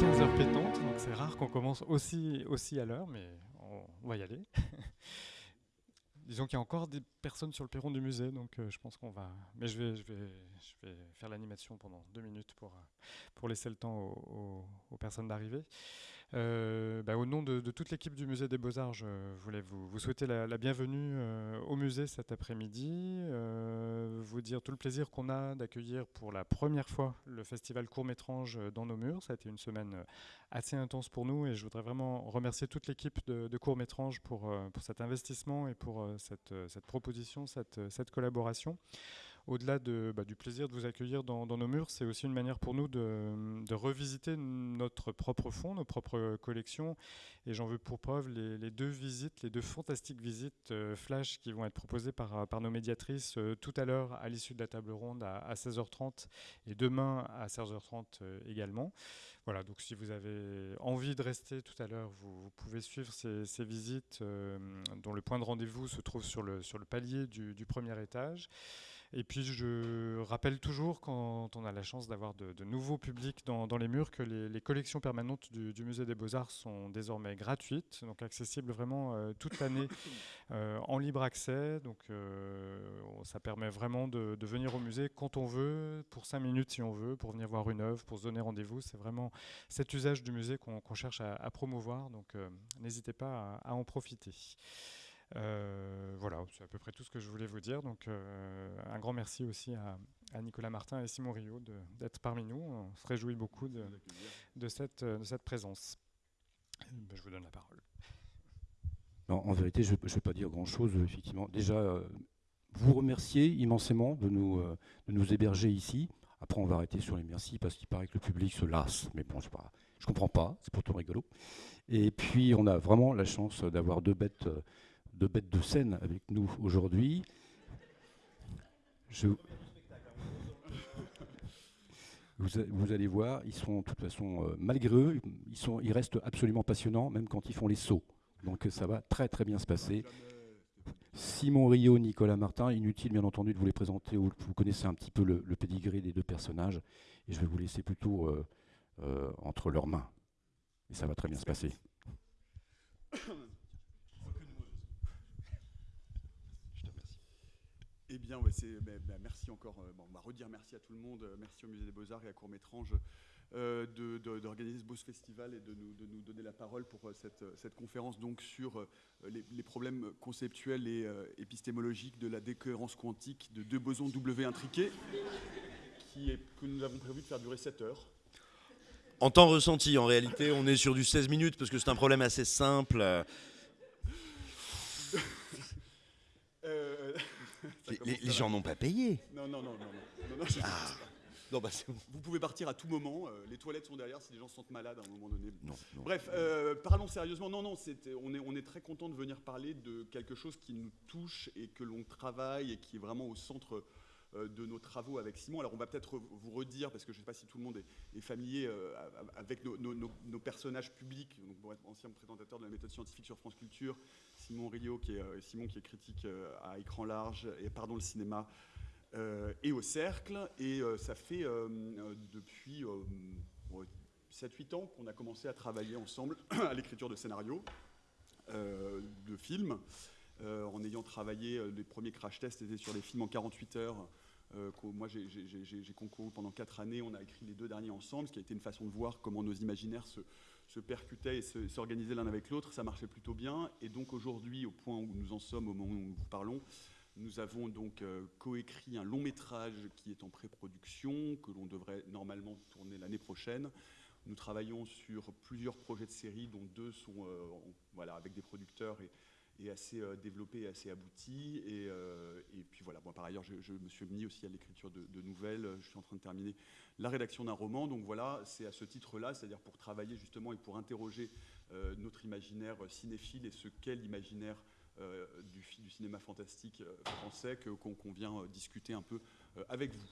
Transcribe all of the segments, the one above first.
15h pétantes, donc c'est rare qu'on commence aussi, aussi à l'heure, mais on va y aller. Disons qu'il y a encore des personnes sur le perron du musée, donc euh, je pense qu'on va. Mais je vais, je vais, je vais faire l'animation pendant deux minutes pour, euh, pour laisser le temps aux personnes d'arriver. Euh, bah, au nom de, toute l'équipe du Musée des Beaux-Arts, je voulais vous, souhaiter la, bienvenue euh, au musée cet après-midi, euh, vous dire tout le plaisir qu'on a d'accueillir pour la première fois le festival Court-Métrange dans nos murs. Ça a été une semaine assez intense pour nous et je voudrais vraiment remercier toute l'équipe de, de Court-Métrange pour, cet investissement et pour cette, proposition, cette collaboration au-delà de, bah, du plaisir de vous accueillir dans, nos murs, c'est aussi une manière pour nous de, revisiter notre propre fonds, nos propres collections. Et j'en veux pour preuve les, deux visites, les deux fantastiques visites euh, flash qui vont être proposées par, nos médiatrices euh, tout à l'heure à l'issue de la table ronde à, 16h30 et demain à 16h30 euh, également. Voilà, donc si vous avez envie de rester tout à l'heure, vous, pouvez suivre ces, visites dont le point de rendez-vous se trouve sur le, palier du premier étage. Et puis je rappelle toujours, quand on a la chance d'avoir de, nouveaux publics dans, les murs, que les, collections permanentes du, Musée des Beaux-Arts sont désormais gratuites, donc accessibles vraiment euh, toute l'année euh, en libre accès. Donc euh, ça permet vraiment de, venir au musée quand on veut, pour cinq minutes si on veut, pour venir voir une œuvre, pour se donner rendez-vous. C'est vraiment cet usage du musée qu'on cherche à, promouvoir, donc n'hésitez pas à en profiter. Euh, voilà, c'est à peu près tout ce que je voulais vous dire. Donc, euh, un grand merci aussi à, Nicolas Martin et Simon Rio d'être parmi nous. On se réjouit beaucoup de, de, cette, de cette présence. Ben, je vous donne la parole. Non, en vérité, je ne vais pas dire grand-chose, effectivement. Déjà, euh, vous remercier immensément de nous, de nous héberger ici. Après, on va arrêter sur les merci parce qu'il paraît que le public se lasse. Mais bon, je ne comprends pas, c'est pourtant rigolo. Et puis, on a vraiment la chance d'avoir deux bêtes de bêtes de scène avec nous aujourd'hui. Vous, allez voir, ils sont de toute façon, euh, malgré eux, ils, sont, ils restent absolument passionnants, même quand ils font les sauts. Donc ça va très très bien se passer. Simon Rio, Nicolas Martin, inutile bien entendu de vous les présenter, vous connaissez un petit peu le, le pédigré des deux personnages, et je vais vous laisser plutôt euh, euh, entre leurs mains. Et ça va très bien se passer. Eh bien, ben, ben, merci encore. Euh, on va redire merci à tout le monde. Euh, merci au Musée des Beaux-Arts et à Court-Métrange euh, d'organiser ce beau festival et de nous, donner la parole pour cette, conférence donc sur les, problèmes conceptuels et épistémologiques de la décohérence quantique de deux bosons W intriqués que nous avons prévu de faire durer 7 heures. En temps ressenti, en réalité, on est sur du 16 minutes parce que c'est un problème assez simple. Les, gens n'ont pas payé. Non, non, non, non. non, ah. bah, Vous pouvez partir à tout moment. Euh, les toilettes sont derrière si les gens se sentent malades à un moment donné. Non, Bref, euh, parlons sérieusement. Non, non, on, est, on est très content de venir parler de quelque chose qui nous touche et que l'on travaille et qui est vraiment au centre de nos travaux avec Simon. Alors on va peut-être vous redire, parce que je ne sais pas si tout le monde est, familier avec nos, personnages publics, donc être ancien présentateur de la méthode scientifique sur France Culture, Simon Rio, qui est, euh, Simon qui est critique euh, à écran large et pardon le cinéma euh, et au cercle. Et ça fait depuis 7-8 ans qu'on a commencé à travailler ensemble à l'écriture de scénarios, de films. en ayant travaillé, les premiers crash tests étaient sur les films en 48 heures. Moi, j'ai concouru pendant 4 années. On a écrit les deux derniers ensemble, ce qui a été une façon de voir comment nos imaginaires se, percutaient et s'organisaient l'un avec l'autre, ça marchait plutôt bien. Et donc aujourd'hui, au point où nous en sommes, au moment où nous parlons, nous avons donc euh, coécrit un long métrage qui est en pré-production, que l'on devrait normalement tourner l'année prochaine. Nous travaillons sur plusieurs projets de série, dont deux sont euh, voilà, avec des producteurs et, et assez euh, développé et assez abouti. Et, euh, et puis voilà, bon, par ailleurs, je, me suis mis aussi à l'écriture de, nouvelles. Je suis en train de terminer la rédaction d'un roman. Donc voilà, c'est à ce titre-là, c'est-à-dire pour travailler justement et pour interroger euh, notre imaginaire cinéphile et ce qu'est l'imaginaire du, du, cinéma fantastique français qu'on vient discuter un peu avec vous.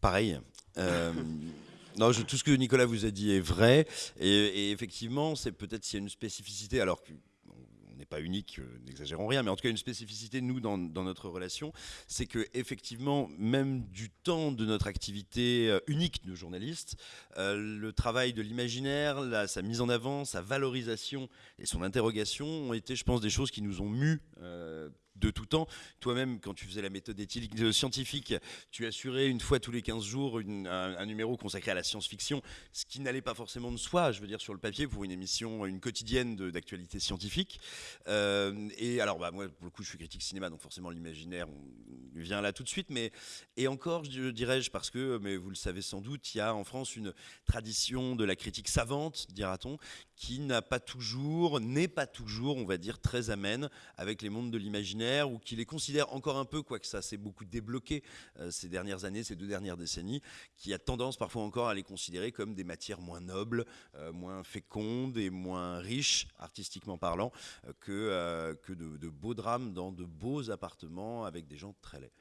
Pareil. non, tout ce que Nicolas vous a dit est vrai. Et, et effectivement, c'est peut-être s'il y a une spécificité, alors que n'est pas unique, n'exagérons rien, mais en tout cas une spécificité, nous, dans, notre relation, c'est que effectivement, même du temps de notre activité unique de journaliste, le travail de l'imaginaire, sa mise en avant, sa valorisation et son interrogation ont été, je pense, des choses qui nous ont mus de tout temps. Toi-même, quand tu faisais la méthode éthique scientifique, tu assurais une fois tous les 15 jours un, numéro consacré à la science-fiction, ce qui n'allait pas forcément de soi, je veux dire, sur le papier, pour une émission, une quotidienne d'actualité scientifique. Euh, et alors, bah, moi, pour le coup, je suis critique cinéma, donc forcément, l'imaginaire vient là tout de suite. Mais, et encore, je dirais-je, parce que, mais vous le savez sans doute, il y a en France une tradition de la critique savante, dira-t-on, qui n'a pas toujours, n'est pas toujours, on va dire, très amène avec les mondes de l'imaginaire, ou qui les considère encore un peu, quoique ça s'est beaucoup débloqué euh, ces dernières années, ces deux dernières décennies, qui a tendance parfois encore à les considérer comme des matières moins nobles, euh, moins fécondes et moins riches, artistiquement parlant, euh, que, que de, beaux drames dans de beaux appartements avec des gens très laids.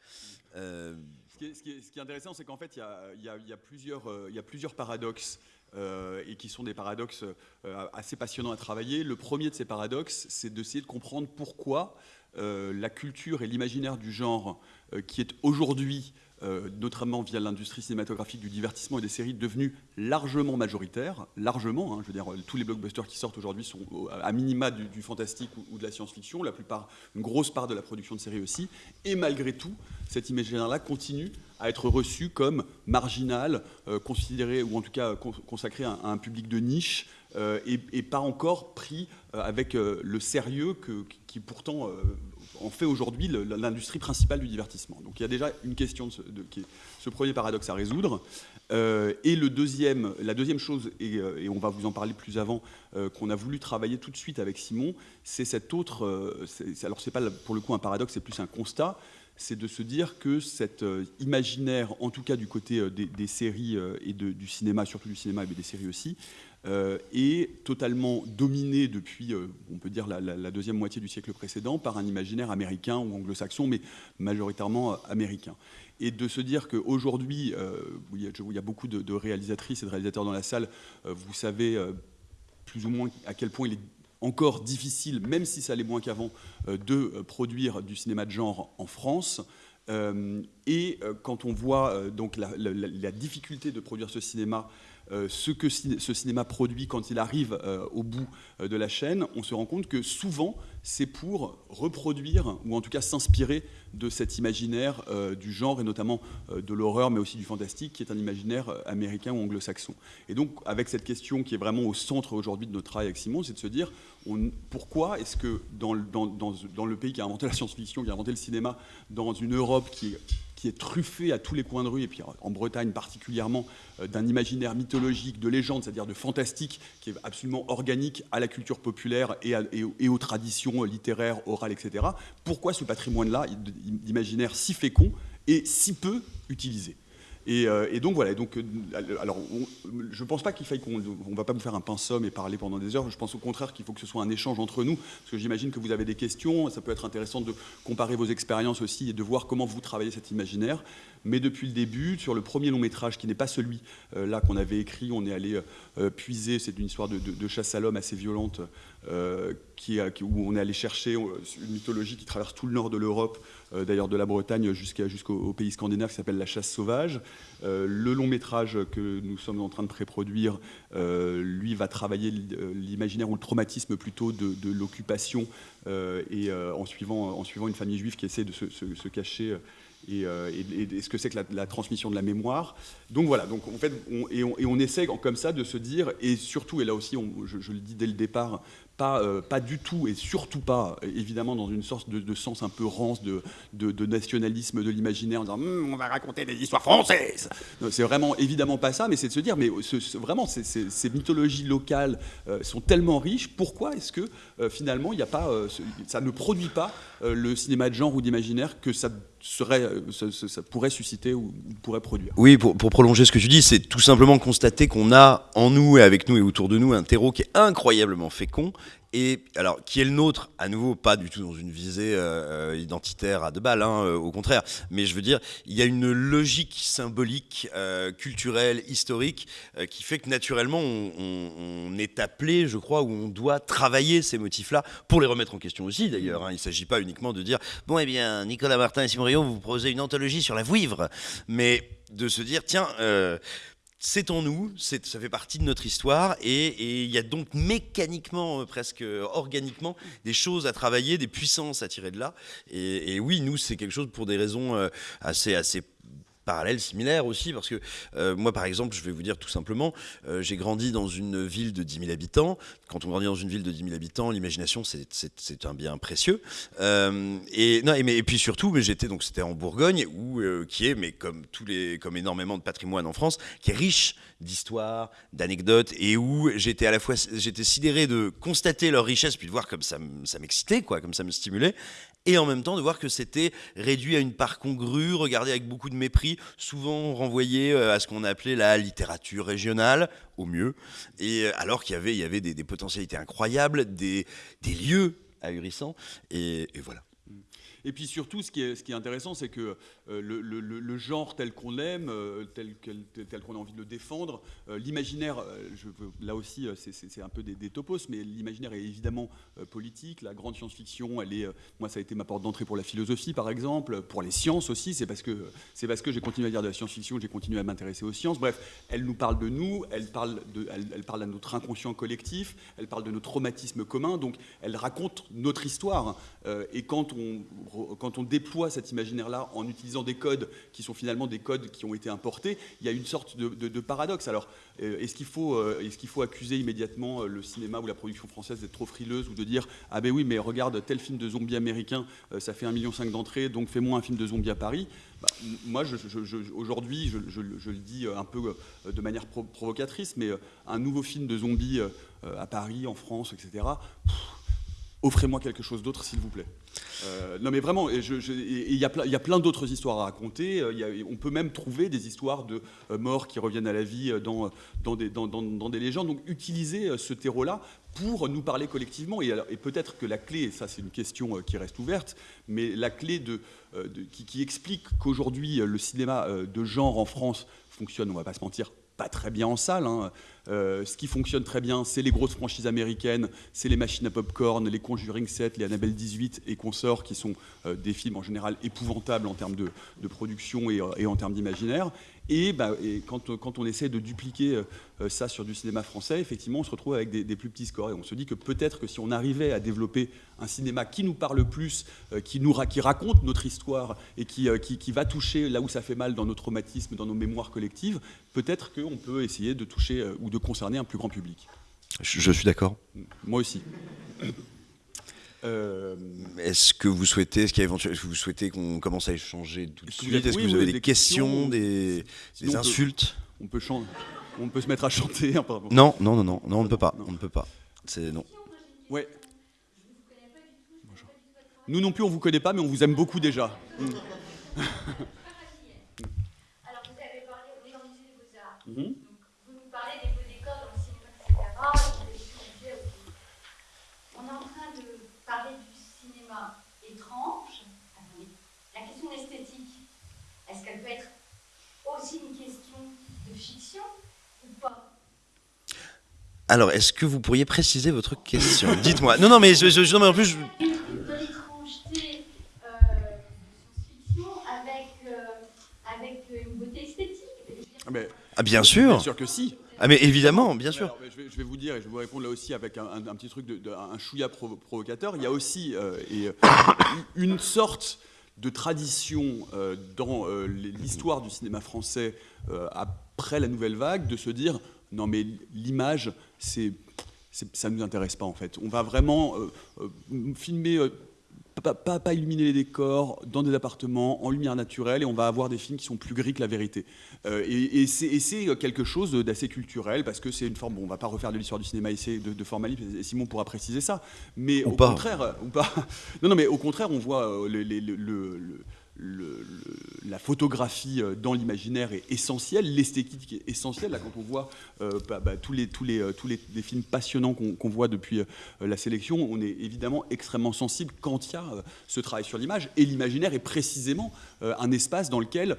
Ce qui, est, intéressant, c'est qu'en fait, il y, a, plusieurs, il y a plusieurs paradoxes. Euh, et qui sont des paradoxes euh, assez passionnants à travailler. Le premier de ces paradoxes, c'est d'essayer de comprendre pourquoi euh, la culture et l'imaginaire du genre, qui est aujourd'hui euh, notamment via l'industrie cinématographique du divertissement et des séries devenues largement majoritaires, largement, hein, je veux dire, tous les blockbusters qui sortent aujourd'hui sont à minima du, fantastique ou, de la science-fiction, la plupart, une grosse part de la production de séries aussi, et malgré tout, cet imaginaire-là continue à être reçu comme marginal, euh, considéré, ou en tout cas consacré à, un public de niche, euh, et, pas encore pris avec le sérieux que, qui pourtant en fait aujourd'hui l'industrie principale du divertissement. Donc il y a déjà une question de ce, premier paradoxe à résoudre. Euh, et le deuxième, la deuxième chose, et, euh, on va vous en parler plus avant, euh, qu'on a voulu travailler tout de suite avec Simon, c'est cette autre. alors c'est pas pour le coup un paradoxe, c'est plus un constat. C'est de se dire que cet imaginaire, en tout cas du côté des, séries et du cinéma, surtout du cinéma, mais des séries aussi, euh, est totalement dominé depuis, euh, on peut dire, la, deuxième moitié du siècle précédent par un imaginaire américain ou anglo-saxon, mais majoritairement euh, américain. Et de se dire qu'aujourd'hui, il, y a beaucoup de, réalisatrices et de réalisateurs dans la salle, vous savez plus ou moins à quel point il est encore difficile, même si ça allait moins qu'avant, de produire du cinéma de genre en France. et quand on voit donc la, difficulté de produire ce cinéma euh, ce que ce cinéma produit quand il arrive euh, au bout euh, de la chaîne, on se rend compte que souvent c'est pour reproduire ou en tout cas s'inspirer de cet imaginaire du genre et notamment de l'horreur mais aussi du fantastique qui est un imaginaire américain ou anglo-saxon. Et donc avec cette question qui est vraiment au centre aujourd'hui de notre travail avec Simon, c'est de se dire pourquoi est-ce que dans, dans, le pays qui a inventé la science-fiction, qui a inventé le cinéma, dans une Europe qui qui est truffé à tous les coins de rue, et puis en Bretagne particulièrement, euh, d'un imaginaire mythologique, de légende, c'est-à-dire de fantastique, qui est absolument organique à la culture populaire et, et, aux traditions littéraires, orales, etc. Pourquoi ce patrimoine-là d'imaginaire si fécond et si peu utilisé? Euh, et, donc voilà. Donc, euh, alors, je ne pense pas qu'il faille qu'on ne va pas vous faire un pinceau et parler pendant des heures. Je pense au contraire qu'il faut que ce soit un échange entre nous, parce que j'imagine que vous avez des questions. Ça peut être intéressant de comparer vos expériences aussi et de voir comment vous travaillez cet imaginaire. Mais depuis le début, sur le premier long métrage, qui n'est pas celui euh, là qu'on avait écrit, on est allé puiser. C'est une histoire de, chasse à l'homme assez violente, où on est allé chercher une mythologie qui traverse tout le nord de l'Europe d'ailleurs de la Bretagne jusqu'au pays scandinave qui s'appelle La chasse sauvage. Euh, le long métrage que nous sommes en train de pré-produire, euh, lui, va travailler l'imaginaire ou le traumatisme plutôt de, l'occupation et en, suivant, en suivant une famille juive qui essaie de se, cacher et, ce que c'est que la, transmission de la mémoire. Donc voilà, donc en fait, et, on, essaie comme ça de se dire, et surtout, et là aussi, je, le dis dès le départ, pas, euh, pas du tout et surtout pas, évidemment, dans une sorte de, sens un peu rance de, de, nationalisme de l'imaginaire en disant hum, on va raconter des histoires françaises. C'est vraiment évidemment pas ça, mais c'est de se dire mais vraiment ces mythologies locales euh, sont tellement riches, pourquoi est-ce que euh, finalement il a pas, ça ne produit pas le cinéma de genre ou d'imaginaire que ça serait, ça, pourrait susciter ou, pourrait produire? Oui, pour, prolonger ce que tu dis, c'est tout simplement constater qu'on a en nous et avec nous et autour de nous un terreau qui est incroyablement fécond, et alors qui est le nôtre à nouveau pas du tout dans une visée euh, identitaire à deux balles hein, euh, au contraire mais je veux dire il y a une logique symbolique euh, culturelle historique qui fait que naturellement on, est appelé je crois où on doit travailler ces motifs là pour les remettre en question aussi d'ailleurs hein. il ne s'agit pas uniquement de dire bon eh bien Nicolas Martin et Simon Rio vous proposez une anthologie sur la vouivre mais de se dire tiens c'est en nous, ça fait partie de notre histoire et il y a donc mécaniquement, euh, presque euh, organiquement, des choses à travailler, des puissances à tirer de là. Et, oui, nous, c'est quelque chose pour des raisons euh, assez, assez parallèle, similaire aussi, parce que euh, moi, par exemple, je vais vous dire tout simplement, euh, j'ai grandi dans une ville de 10 000 habitants. Quand on grandit dans une ville de 10 000 habitants, l'imagination, c'est un bien précieux. Euh, et, non, et, mais, et, puis surtout, j'étais donc c'était en Bourgogne, où, qui est, mais comme tous les, comme énormément de patrimoine en France, qui est riche d'histoires, d'anecdotes, et où j'étais à la fois, j'étais sidéré de constater leur richesse, puis de voir comme ça, m'excitait, comme ça me stimulait, et en même temps de voir que c'était réduit à une part congrue, regardé avec beaucoup de mépris, souvent renvoyé euh, à ce qu'on appelait la littérature régionale, au mieux, et euh, alors qu'il y avait, il y avait des, potentialités incroyables, des, lieux ahurissants, et voilà. Et puis surtout, ce qui est, intéressant, c'est que euh, le, genre tel qu'on l'aime, euh, tel, qu'on a envie de le défendre, euh, l'imaginaire, là aussi, c'est un peu des, topos, mais l'imaginaire est évidemment politique. La grande science-fiction, elle est, moi, ça a été ma porte d'entrée pour la philosophie, par exemple, pour les sciences aussi. C'est parce que que j'ai continué à dire de la science-fiction j'ai continué à m'intéresser aux sciences. Bref, elle nous parle de nous, elle parle, de, elle, elle parle à notre inconscient collectif, elle parle de nos traumatismes communs, donc elle raconte notre histoire. et quand on quand on déploie cet imaginaire-là en utilisant des codes qui sont finalement des codes qui ont été importés, il y a une sorte de, paradoxe. Alors, euh, est-ce qu'il faut, euh, est faut accuser immédiatement euh, le cinéma ou la production française d'être trop frileuse ou de dire ah ben oui, mais regarde tel film de zombies américain, ça fait 1,5 million d'entrées, donc fais-moi un film de zombies à Paris bah, Moi, aujourd'hui, je, le dis un peu de manière provocatrice, mais un nouveau film de zombies à Paris, en France, etc. Offrez-moi quelque chose d'autre, s'il vous plaît. Euh, non mais vraiment, il y, a plein d'autres histoires à raconter. Euh, on peut même trouver des histoires de euh, morts qui reviennent à la vie dans, des, légendes. Donc utiliser ce terreau-là pour nous parler collectivement. Et, peut-être que la clé, ça c'est une question qui reste ouverte, mais la clé qui, explique qu'aujourd'hui le cinéma de genre en France fonctionne, on va pas se mentir, pas très bien en salle. Hein. Euh, ce qui fonctionne très bien, c'est les grosses franchises américaines, c'est les machines à popcorn, les Conjuring 7, les Annabelle 18 et consorts, qui sont euh, des films en général épouvantables en termes de, production et, et en termes d'imaginaire. Et, bah, quand, on essaie de dupliquer euh, euh, ça sur du cinéma français, effectivement, on se retrouve avec des, plus petits scores. Et on se dit que peut-être que si on arrivait à développer un cinéma qui nous parle plus, euh, qui, nous, qui raconte notre histoire et qui, qui, va toucher là où ça fait mal dans nos traumatismes, dans nos mémoires collectives, peut-être qu'on peut essayer de toucher ou de concerner un plus grand public. je suis d'accord. Moi aussi. Euh, est-ce que vous souhaitez, est-ce qu'il y a éventuellement, vous souhaitez qu'on commence à échanger tout de suite? Est-ce que vous avez des, questions, des, insultes? On peut, on, on peut se mettre à chanter. non, non, non, non, non, on ne peut pas. On ne peut pas. C'est non. Ouais. Nous non plus, on vous connaît pas, mais on vous aime beaucoup déjà. Alors, vous avez parlé au beaux-arts. Mhm. Vous nous parlez des beaux décors dans le cinéma, etc. parler du cinéma étrange, la question esthétique, est-ce qu'elle peut être aussi une question de fiction ou pas? Alors, est-ce que vous pourriez préciser votre question? Dites-moi. Non, non, mais je, je, je, en plus. Je... De l'étrangeté euh, de science-fiction avec, euh, avec une beauté esthétique. Ah, mais, ah, bien sûr. Bien sûr que si. Ah mais évidemment, bien sûr. je, vais, vous dire, et je vais vous répondre là aussi avec un, petit truc, de, un chouïa provocateur. Il y a aussi euh, et, euh, une sorte de tradition euh, dans l'histoire du cinéma français après la nouvelle vague de se dire non mais l'image, c'est ça ne nous intéresse pas en fait. On va vraiment filmer pas, pas, illuminer les décors dans des appartements en lumière naturelle et on va avoir des films qui sont plus gris que la vérité. Euh, et, c'est quelque chose d'assez culturel parce que c'est une forme. Bon, on va pas refaire de l'histoire du cinéma ici de, de formalisme. Simon pourra préciser ça. Mais au contraire, ou pas. Non, non, mais au contraire, on voit euh, le la photographie dans l'imaginaire est essentielle, l'esthétique est essentielle. Là, quand on voit bah, bah, tous, les, tous, les, tous les, films passionnants qu'on voit depuis la sélection, on est évidemment extrêmement sensible quand il y a ce travail sur l'image. Et l'imaginaire est précisément un espace dans lequel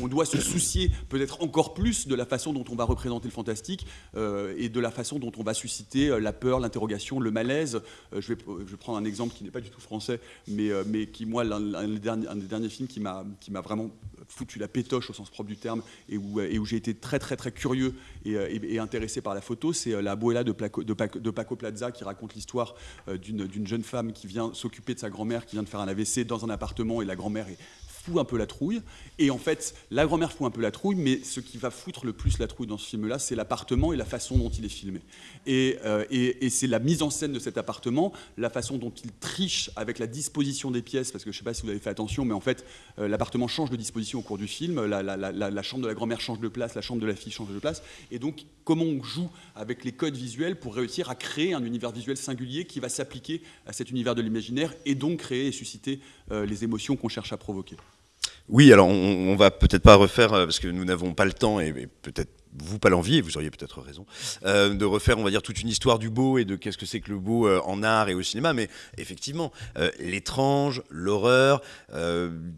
on doit se soucier peut-être encore plus de la façon dont on va représenter le fantastique et de la façon dont on va susciter la peur, l'interrogation, le malaise. je, vais, je vais prendre un exemple qui n'est pas du tout français, mais, mais qui, moi, un, des derniers films qui m'a vraiment foutu la pétoche au sens propre du terme et où, et où j'ai été très très très curieux et, et, intéressé par la photo, c'est la Boella de, de, de, Paco Plaza qui raconte l'histoire d'une jeune femme qui vient s'occuper de sa grand-mère qui vient de faire un AVC dans un appartement et la grand-mère est fout un peu la trouille. Et en fait, la grand-mère fout un peu la trouille, mais ce qui va foutre le plus la trouille dans ce film-là, c'est l'appartement et la façon dont il est filmé. Et, euh, et, c'est la mise en scène de cet appartement, la façon dont il triche avec la disposition des pièces, parce que je ne sais pas si vous avez fait attention, mais en fait, euh, l'appartement change de disposition au cours du film, la, la, la, chambre de la grand-mère change de place, la chambre de la fille change de place, et donc comment on joue avec les codes visuels pour réussir à créer un univers visuel singulier qui va s'appliquer à cet univers de l'imaginaire et donc créer et susciter euh, les émotions qu'on cherche à provoquer. Oui, alors on, on va peut-être pas refaire, euh, parce que nous n'avons pas le temps et, peut-être vous pas l'envie, vous auriez peut-être raison, euh, de refaire, on va dire, toute une histoire du beau et de qu'est-ce que c'est que le beau euh, en art et au cinéma. Mais effectivement, l'étrange, l'horreur,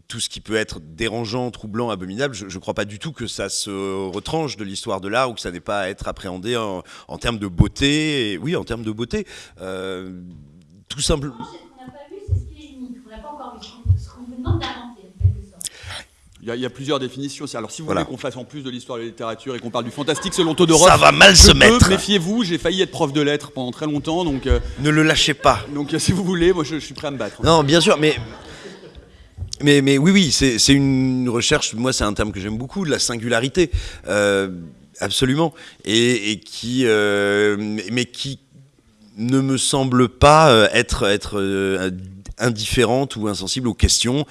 tout ce qui peut être dérangeant, troublant, abominable, je ne crois pas du tout que ça se retranche de l'histoire de l'art ou que ça n'est pas à être appréhendé en, termes de beauté. Oui, en termes de beauté. tout simplement. Ce qu'on n'a pas vu, c'est ce qui est unique. On n'a pas encore vu ce qu'on vous demande il y, a plusieurs définitions. Alors, si vous voulez qu'on fasse en plus de l'histoire de la littérature et qu'on parle du fantastique selon Todorov, ça va mal se mettre. Méfiez-vous, j'ai failli être prof de lettres pendant très longtemps, donc. Euh, ne le lâchez pas. Donc, si vous voulez, moi, je, suis prêt à me battre. Non, bien sûr, mais. Mais, mais oui, oui, c'est une recherche, moi c'est un terme que j'aime beaucoup, de la singularité, euh, absolument, et, qui, euh, mais qui ne me semble pas être, être indifférente ou insensible aux questions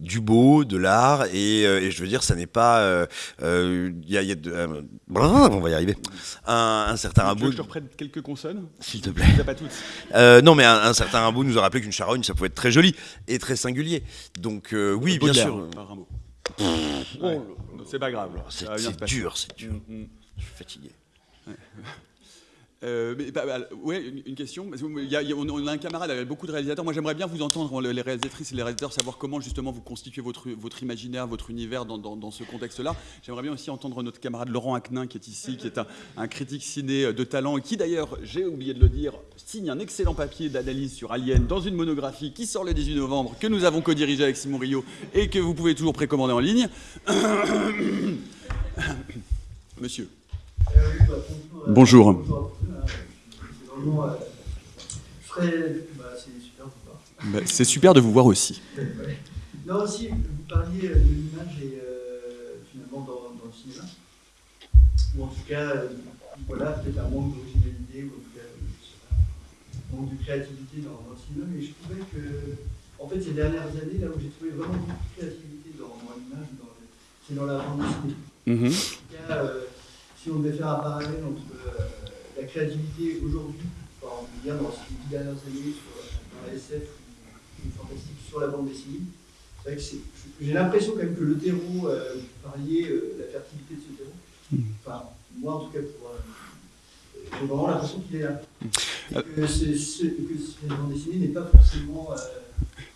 du beau, de l'art, et, euh, et, je veux dire, ça n'est pas. Euh, euh, y a, y a de, on va y arriver. Un, un certain Rimbaud. je te reprenne quelques consonnes S'il te plaît. Pas toutes. non, mais un, certain Rimbaud nous a rappelé qu'une charogne, ça pouvait être très joli et très singulier. Donc, oui, bien sûr. Oh, c'est pas grave. C'est dur, c'est dur. Mm, mm. Je suis fatigué. Euh, bah, bah, une, question. On, a un camarade avec beaucoup de réalisateurs. Moi, j'aimerais bien vous entendre, les réalisatrices et les réalisateurs, savoir comment justement vous constituez votre, imaginaire, votre univers dans, ce contexte-là. J'aimerais bien aussi entendre notre camarade Laurent Aquin, qui est ici, qui est un, critique ciné de talent et qui, d'ailleurs, j'ai oublié de le dire, signe un excellent papier d'analyse sur Alien dans une monographie qui sort le 18 novembre, que nous avons co-dirigé avec Simon Rio et que vous pouvez toujours précommander en ligne. Monsieur. Bonjour. c'est super de vous voir aussi. non, aussi, vous parliez de l'image et finalement dans, le cinéma. Ou en tout cas, voilà, peut-être un manque d'originalité, ou en tout cas, un manque de créativité dans, le cinéma. Mais je trouvais que, en fait, ces dernières années, là où j'ai trouvé vraiment beaucoup de créativité dans, l'image, c'est dans la bande dessinée. Cas, si on devait faire un parallèle entre euh, la créativité aujourd'hui, on peut dire dans ces dix dernières années, sur, dans la SF ou, ou fantastique, sur la bande dessinée, c'est vrai que j'ai l'impression quand même que le terreau, euh, vous parliez euh, la fertilité de ce terreau, mmh. enfin, moi en tout cas, pour, j'ai vraiment l'impression qu'il est là. Et que, ce, que cette bande dessinée n'est pas forcément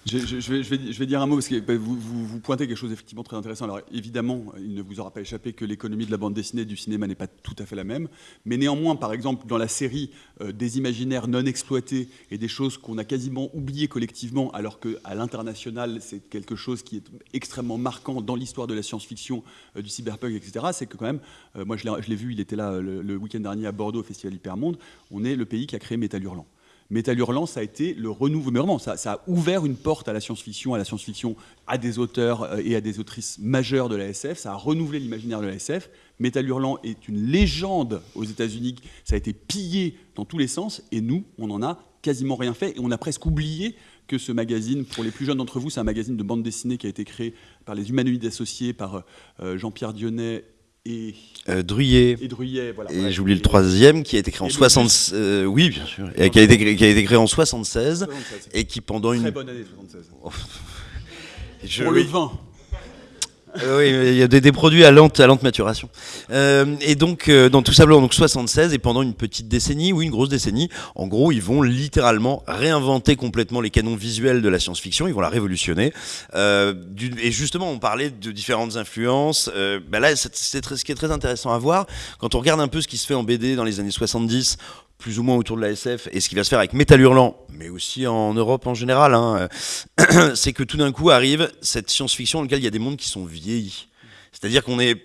je, vais, dire un mot parce que bah, vous, vous, pointez quelque chose effectivement très intéressant. Alors évidemment, il ne vous aura pas échappé que l'économie de la bande dessinée du cinéma n'est pas tout à fait la même. Mais néanmoins, par exemple, dans la série euh, des imaginaires non exploités et des choses qu'on a quasiment oubliées collectivement, alors qu'à l'international, c'est quelque chose qui est extrêmement marquant dans l'histoire de la science-fiction, euh, du cyberpunk, etc., c'est que quand même, euh, moi je l'ai vu, il était là le, le week-end dernier à Bordeaux au Festival Hypermonde, on est le pays qui a créé Métal Hurlant. Métal Hurlant, ça a été le renouveau, ça, a ouvert une porte à la science-fiction, à la science-fiction, à des auteurs euh, et à des autrices majeures de la SF, ça a renouvelé l'imaginaire de la SF. Métal Hurlant est une légende aux États-Unis, ça a été pillé dans tous les sens, et nous, on n'en a quasiment rien fait, et on a presque oublié que ce magazine, pour les plus jeunes d'entre vous, c'est un magazine de bande dessinée qui a été créé par les humanoïdes associés, par euh, Jean-Pierre Dionnet et euh, Druyet. Et Druyet, voilà. Et j'oublie le troisième qui a été créé en 76. Euh, oui, bien sûr. Et qui a été, qui a été créé en 76 et qui pendant une. Très bonne année 76. Pour le vin. Oui, il y a des, produits à lente, à lente maturation. Euh, et donc, euh, dans tout simplement, donc 76, et pendant une petite décennie, ou une grosse décennie, en gros, ils vont littéralement réinventer complètement les canons visuels de la science-fiction, ils vont la révolutionner. et justement, on parlait de différentes influences. Ben là, c'est ce qui est très intéressant à voir. Quand on regarde un peu ce qui se fait en BD dans les années 70, plus ou moins autour de la SF, et ce qui va se faire avec Métal Hurlant, mais aussi en Europe en général, hein, c'est que tout d'un coup arrive cette science-fiction dans laquelle il y a des mondes qui sont vieillis. C'est-à-dire qu'on est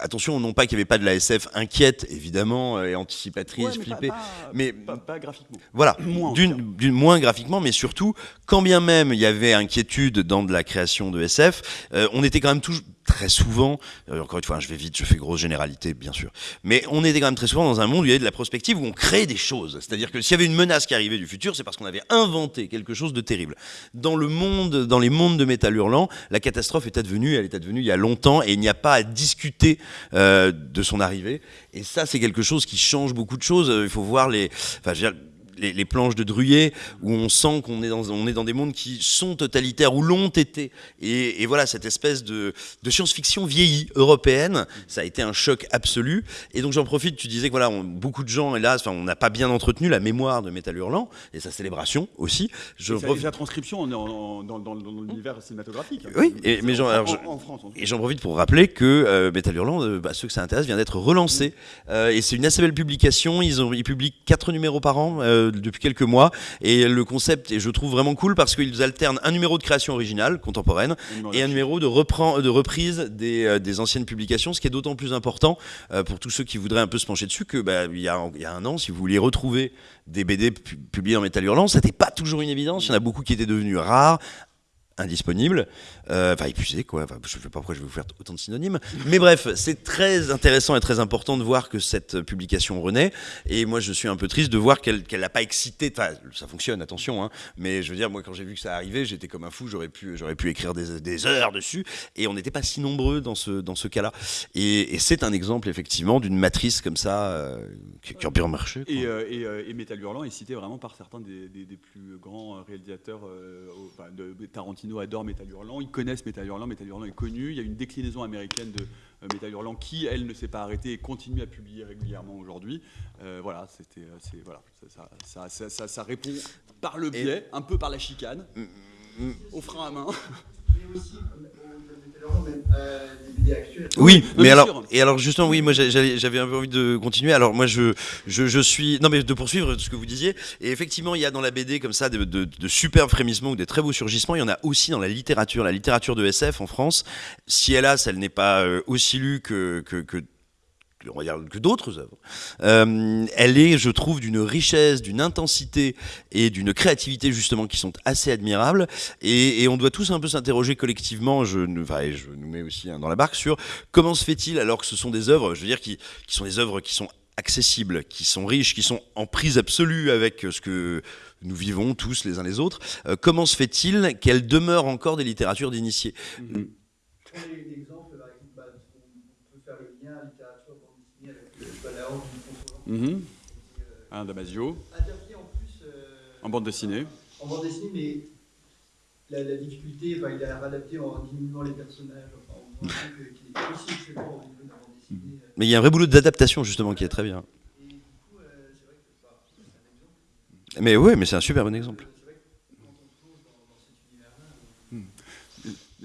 attention, non pas qu'il n'y avait pas de la SF inquiète, évidemment, euh, et anticipatrice, flippée, mais pas, graphiquement. Voilà, d'une moins graphiquement, mais surtout, quand bien même il y avait inquiétude dans de la création de SF, euh, on était quand même toujours très souvent, euh, encore une fois, je vais vite, je fais grosse généralité, bien sûr, mais on était quand même très souvent dans un monde où il y avait de la prospective, où on crée des choses. C'est-à-dire que s'il y avait une menace qui arrivait du futur, c'est parce qu'on avait inventé quelque chose de terrible. Dans le monde, dans les mondes de métal hurlant, la catastrophe est advenue, elle est advenue il y a longtemps, et il n'y a pas à discuter euh, de son arrivée. Et ça, c'est quelque chose qui change beaucoup de choses. Il faut voir les... Enfin, je veux dire, les, planches de Druyer, où on sent qu'on est, dans, on est dans des mondes qui sont totalitaires, ou l'ont été. Et, voilà, cette espèce de, science-fiction vieillie européenne, ça a été un choc absolu. Et donc j'en profite, tu disais que voilà, beaucoup de gens, hélas, on n'a pas bien entretenu la mémoire de Métal Hurlant, et sa célébration aussi. Je et sa, transcription dans, dans, l'univers cinématographique. Oui, et, mais en, France. Et j'en profite pour rappeler que euh, Métal Hurlant, euh, bah, ceux que ça intéresse, vient d'être relancé. Euh, et c'est une assez belle publication, ils, ont, ils publient quatre numéros par an depuis quelques mois. Et le concept, et je trouve vraiment cool parce qu'ils alternent un numéro de création originale, contemporaine, et un numéro de, de reprise des, euh, des, anciennes publications, ce qui est d'autant plus important euh, pour tous ceux qui voudraient un peu se pencher dessus que bah, il, y a, il y a un an, si vous vouliez retrouver des BD publiés en métal hurlant, ça n'était pas toujours une évidence. Il y en a beaucoup qui étaient devenus rares, indisponible, euh, enfin épuisé quoi, je ne sais pas pourquoi je vais vous faire autant de synonymes, mais bref, c'est très intéressant et très important de voir que cette publication renaît, et moi je suis un peu triste de voir qu'elle n'a pas excité, enfin ça fonctionne, attention, hein, mais je veux dire, moi quand j'ai vu que ça arrivait, j'étais comme un fou, j'aurais pu, pu écrire des, heures dessus, et on n'était pas si nombreux dans ce, dans ce cas-là, et, c'est un exemple effectivement d'une matrice comme ça, euh, qui, a bien marché. Et, euh, et, et, Metal Hurlant est cité vraiment par certains des, plus grands réalisateurs Tarantino adore Metal Hurlant, connaissent Metal Hurlant, Metal Hurlant est connu, il y a une déclinaison américaine de euh, Metal Hurlant qui, elle, ne s'est pas arrêtée et continue à publier régulièrement aujourd'hui. Euh, voilà, c'était, euh, voilà, ça, ça, ça, répond par le biais, un peu par la chicane, mm, mm, mm. au frein à main. Mais aussi, oui, mais alors, et alors justement, oui, moi j'avais un peu envie de continuer. Alors moi je, je, suis, non mais de poursuivre ce que vous disiez. Et effectivement, il y a dans la BD comme ça de, de, superbes frémissements ou des très beaux surgissements. Il y en a aussi dans la littérature, la littérature de SF en France. Si hélas, elle n'est pas euh, aussi lue que, que, que on va dire, que d'autres œuvres. Euh, elle est, je trouve, d'une richesse, d'une intensité et d'une créativité justement qui sont assez admirables. Et, on doit tous un peu s'interroger collectivement, je, enfin, je nous mets aussi dans la barque, sur comment se fait-il alors que ce sont des œuvres, je veux dire, qui, qui sont des œuvres qui sont accessibles, qui sont riches, qui sont en prise absolue avec ce que nous vivons tous les uns les autres. Euh, comment se fait-il qu'elles demeurent encore des littératures d'initiés? Mm-hmm. Mmh. Un Damasio. Interdit en plus. Euh, en bande dessinée. En bande dessinée, mais la, la difficulté, enfin, il a adapté en diminuant les personnages. Enfin, on voit qu'il est aussi excellent au niveau de la bande dessinée. Mhm. Mais il y a un vrai boulot d'adaptation justement qui est très bien. Et du coup, euh, c'est vrai que bah, c'est un exemple. Mais oui, mais c'est un super bon exemple.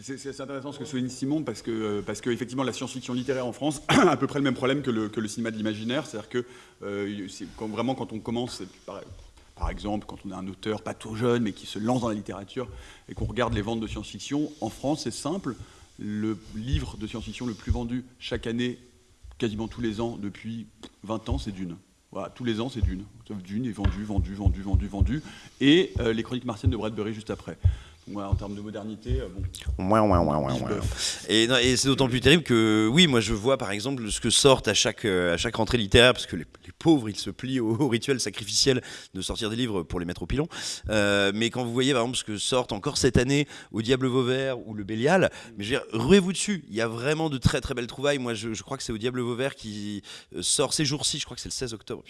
C'est intéressant ce que souligne Simon parce que, euh, parce que effectivement, la science-fiction littéraire en France a à peu près le même problème que le, cinéma de l'imaginaire. C'est-à-dire que euh, vraiment quand on commence, par, exemple, quand on est un auteur pas trop jeune mais qui se lance dans la littérature et qu'on regarde les ventes de science-fiction, en France c'est simple, le livre de science-fiction le plus vendu chaque année, quasiment tous les ans depuis 20 ans, c'est Dune. Voilà, tous les ans c'est Dune. Dune est vendu, vendu, vendu, vendu, vendu. Et euh, les chroniques martiennes de Bradbury juste après en termes de modernité, euh, bon. Et, et c'est d'autant plus terrible que, oui, moi je vois par exemple ce que sortent à chaque, euh, à chaque rentrée littéraire, parce que les, pauvres, ils se plient au, rituel sacrificiel de sortir des livres pour les mettre au pilon. Euh, mais quand vous voyez par exemple ce que sortent encore cette année au Diable Vauvert ou le Bélial, mais je veux dire, ruez-vous dessus. Il y a vraiment de très très belles trouvailles. Moi, je, crois que c'est au Diable Vauvert qui sort ces jours-ci, je crois que c'est le 16 octobre.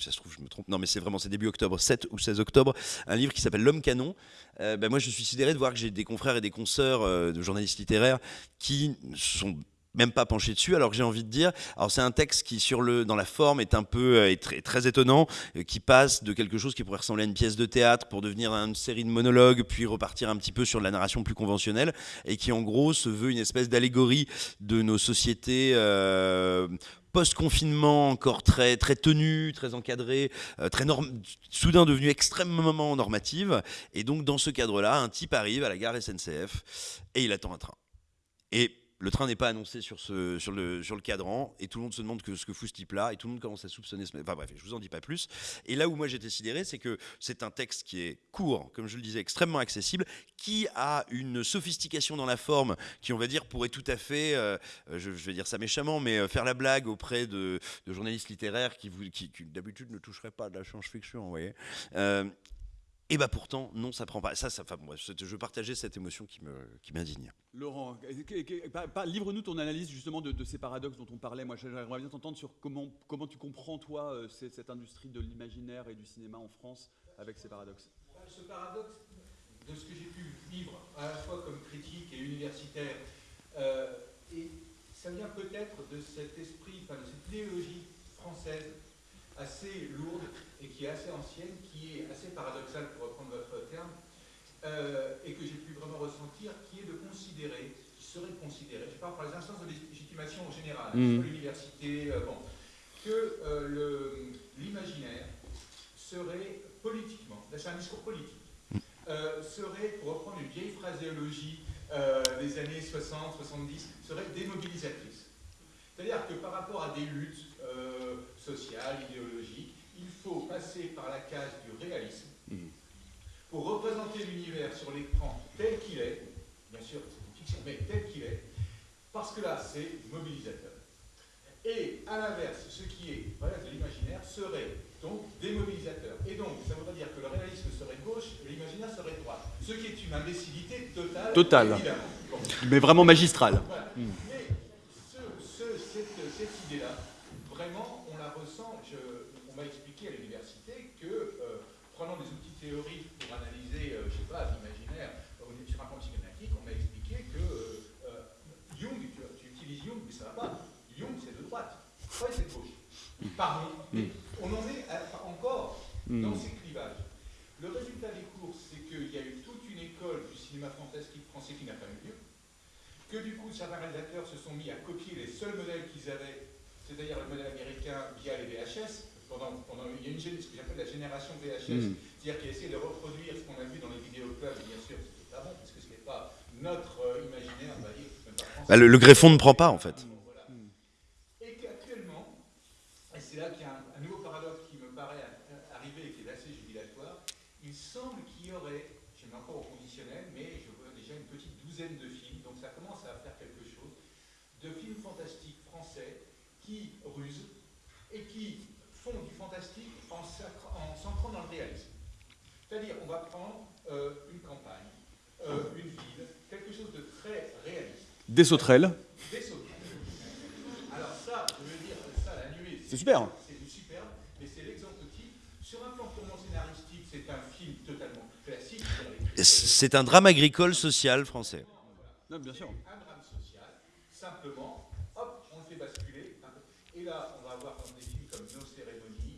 ça se trouve, je me trompe. Non, mais c'est vraiment, c'est début octobre, 7 ou 16 octobre, un livre qui s'appelle L'homme canon ben moi je suis sidéré de voir que j'ai des confrères et des consoeurs de journalistes littéraires qui sont même pas penché dessus, alors que j'ai envie de dire, alors c'est un texte qui sur le, dans la forme est un peu euh, est très, très, étonnant, euh, qui passe de quelque chose qui pourrait ressembler à une pièce de théâtre pour devenir une série de monologues, puis repartir un petit peu sur de la narration plus conventionnelle, et qui en gros se veut une espèce d'allégorie de nos sociétés. Euh, post-confinement encore très très tenue, très encadrée, très soudain devenue extrêmement normative. Et donc dans ce cadre-là, un type arrive à la gare SNCF et il attend un train. Et le train n'est pas annoncé sur, le, cadran, et tout le monde se demande ce que fout ce type-là, et tout le monde commence à soupçonner Enfin bref, je vous en dis pas plus. Et là où moi j'étais sidéré, c'est que c'est un texte qui est court, comme je le disais, extrêmement accessible, qui a une sophistication dans la forme qui, on va dire, pourrait tout à fait, euh, je, vais dire ça méchamment, mais euh, faire la blague auprès de, journalistes littéraires qui d'habitude ne toucheraient pas de la science-fiction, vous voyez. Euh, et bah pourtant, non, ça prend pas. Ça, ça, enfin, je partageais cette émotion qui m'indigne. Qui Laurent, livre-nous ton analyse justement de, ces paradoxes dont on parlait. Moi, j'aimerais bien t'entendre sur comment, comment tu comprends, toi, euh, cette industrie de l'imaginaire et du cinéma en France avec ces paradoxes. Ce paradoxe, de ce que j'ai pu vivre, à la fois comme critique et universitaire, euh, et ça vient peut-être de cet esprit, enfin, de cette idéologie française assez lourde et qui est assez ancienne, qui est assez paradoxale pour reprendre votre terme, euh, et que j'ai pu vraiment ressentir, qui est de considérer, qui serait considéré, je parle par les instances de légitimation en général, mmh. l'université, euh, bon, que euh, l'imaginaire serait politiquement, c'est un discours politique, serait, pour reprendre une vieille phraséologie des années 60-70, serait démobilisatrice. C'est-à-dire que par rapport à des luttes sociales, idéologiques, il faut passer par la case du réalisme mhm. pour représenter l'univers sur l'écran tel qu'il est, bien sûr c'est une fiction, mais tel qu'il est, parce que là c'est mobilisateur. Et à l'inverse, ce qui est de l'imaginaire serait donc démobilisateur. Et donc, ça voudrait dire que le réalisme serait gauche et l'imaginaire serait droite. Ce qui est une imbécilité totale. Totale. Mais vraiment magistrale. Mais cette idée-là, vraiment, on m'a expliqué à l'université que, euh, prenant des outils théoriques pour analyser, je euh, je sais pas, l'imaginaire sur un plan psychanalytique, on m'a expliqué que euh, Jung, tu, utilises Jung, mais ça ne va pas. Jung, c'est de droite. Freud, c'est de gauche. Pardon. Mm. On en est encore mm. dans ces clivages. Le résultat des cours, c'est qu'il y a eu toute une école du cinéma fantastique français qui n'a pas eu lieu, que du coup, certains réalisateurs se sont mis à copier les seuls modèles qu'ils avaient c'est-à-dire le modèle américain via les VHS. Pendant, pendant, il y a une, ce que j'appelle la génération VHS, hmm. c'est-à-dire qui essaie de reproduire ce qu'on a vu dans les vidéoclubs, bien sûr, c'était pas bon, parce que ce n'est pas notre euh, imaginaire, on va dire, bah, le, le, greffon ne prend pas, en fait. Et qu'actuellement, et c'est là qu'il y a un, nouveau paradoxe qui me paraît arriver et qui est assez jubilatoire, il semble qu'il y aurait, je mets encore au conditionnel, mais je vois déjà une petite douzaine de films, donc ça commence à faire quelque chose, de films fantastiques français qui rusent et qui font du fantastique en s'ancrant dans le réalisme. C'est-à-dire, on va prendre euh, une campagne, euh, une ville, quelque chose de très réaliste. Des sauterelles. Des sauterelles. Alors ça, je veux dire, ça, la nuée, c'est super. C'est du superbe, mais c'est l'exemple type. Sur un plan purement scénaristique, c'est un film totalement classique. C'est un drame agricole social français. Non, bien sûr. Un drame social, simplement, hop, on le fait basculer et là,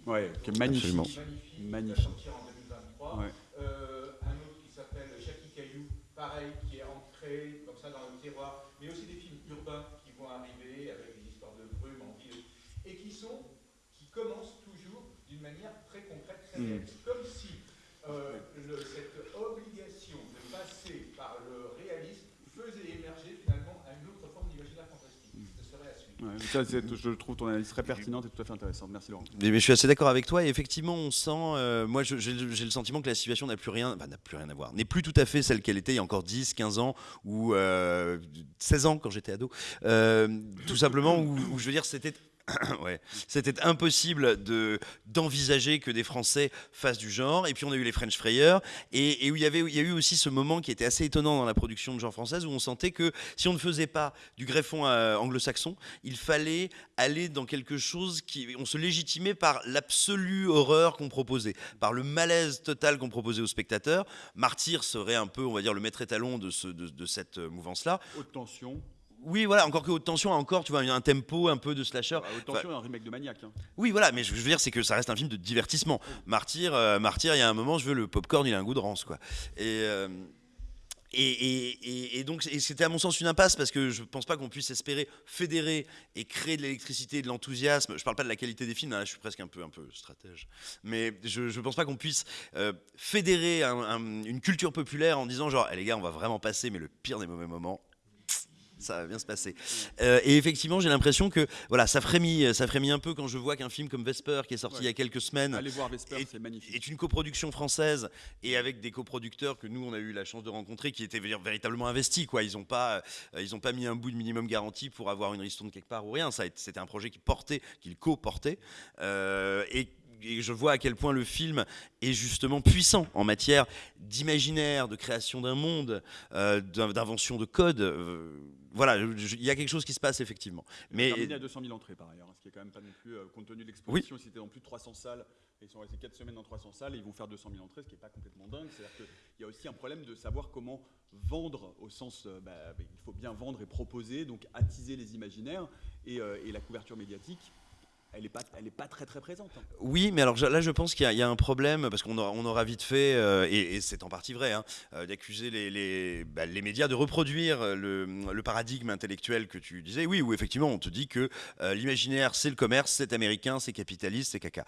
Ouais, qui est magnifique. Magnifique. magnifique. Qui sortir en 2023. Ouais. Euh, un autre qui s'appelle Jackie Caillou, pareil, qui est ancré comme ça dans le terroir. Mais aussi des films urbains qui vont arriver avec des histoires de brume en ville. Et qui sont, qui commencent toujours d'une manière très concrète, très mmh. Comme si euh, le, cette obligation de passer par le réalisme faisait émerger finalement une autre forme d'imaginaire fantastique. Mmh. Ce serait à suivre. Je trouve ton analyse très pertinente et tout à fait intéressante. Merci Laurent. Mais, je suis assez d'accord avec toi. Et effectivement, on sent. Euh, moi, j'ai le sentiment que la situation n'a plus rien, n'a plus rien à voir. N'est plus tout à fait celle qu'elle était il y a encore 10, 15 ans ou 16 euh, ans quand j'étais ado. Euh, tout simplement, où, je veux dire, c'était C'était impossible de d'envisager que des Français fassent du genre. Et puis on a eu les French Frayeurs, et, où il y avait, il y a eu aussi ce moment qui était assez étonnant dans la production de genre française, où on sentait que si on ne faisait pas du greffon euh, anglo-saxon, il fallait aller dans quelque chose qui, on se légitimait par l'absolue horreur qu'on proposait, par le malaise total qu'on proposait aux spectateurs. Martyr serait un peu, on va dire, le maître étalon de, de, cette mouvance-là. Haute tension. Oui, voilà, encore que haute tension, encore, tu vois, un tempo un peu de slasher. Bah, haute tension, un remake de Maniac. Hein. Oui, voilà, mais je veux dire, c'est que ça reste un film de divertissement. Martyr, euh, Martyr, il y a un moment, je veux le popcorn, il a un goût de rance, quoi. Et. Euh, et, donc, c'était à mon sens une impasse parce que je ne pense pas qu'on puisse espérer fédérer et créer de l'électricité et de l'enthousiasme. Je ne parle pas de la qualité des films, là, je suis presque un peu, un peu stratège. Mais je ne pense pas qu'on puisse euh, fédérer une culture populaire en disant genre, eh, les gars, on va vraiment passer, mais le pire des mauvais moments, ça va bien se passer. Euh, et effectivement, j'ai l'impression que voilà, ça frémit, ça frémit un peu quand je vois qu'un film comme Vesper, qui est sorti il y a quelques semaines, Allez voir Vesper, c'est magnifique. est une coproduction française et avec des coproducteurs que nous on a eu la chance de rencontrer, qui étaient véritablement investis. Quoi. Ils n'ont pas, euh, ils ont pas mis un bout de minimum garantie pour avoir une ristourne quelque part ou rien. C'était un projet qui portait, qu'il co-portait. Euh, et et je vois à quel point le film est justement puissant en matière d'imaginaire, de création d'un monde, euh, d'invention de code. Euh, voilà, il y a quelque chose qui se passe effectivement. Mais il y a 200 000 entrées par ailleurs, hein, ce qui est quand même pas non plus, euh, compte tenu de l'exposition, si c'était dans plus de 300 salles, ils sont restés 4 semaines dans 300 salles et ils vont faire 200 000 entrées, ce qui n'est pas complètement dingue. C'est-à-dire qu'il y a aussi un problème de savoir comment vendre au sens, bah, il faut bien vendre et proposer, donc attiser les imaginaires et, et la couverture médiatique elle n'est pas, pas très très présente. Hein. Oui, mais alors là, je pense qu'il y, a un problème parce qu'on aura, vite fait, euh, et, c'est en partie vrai, hein, euh, d'accuser les, les, bah, les, médias de reproduire le, le, paradigme intellectuel que tu disais. Oui, où effectivement, on te dit que euh, l'imaginaire, c'est le commerce, c'est américain, c'est capitaliste, c'est caca.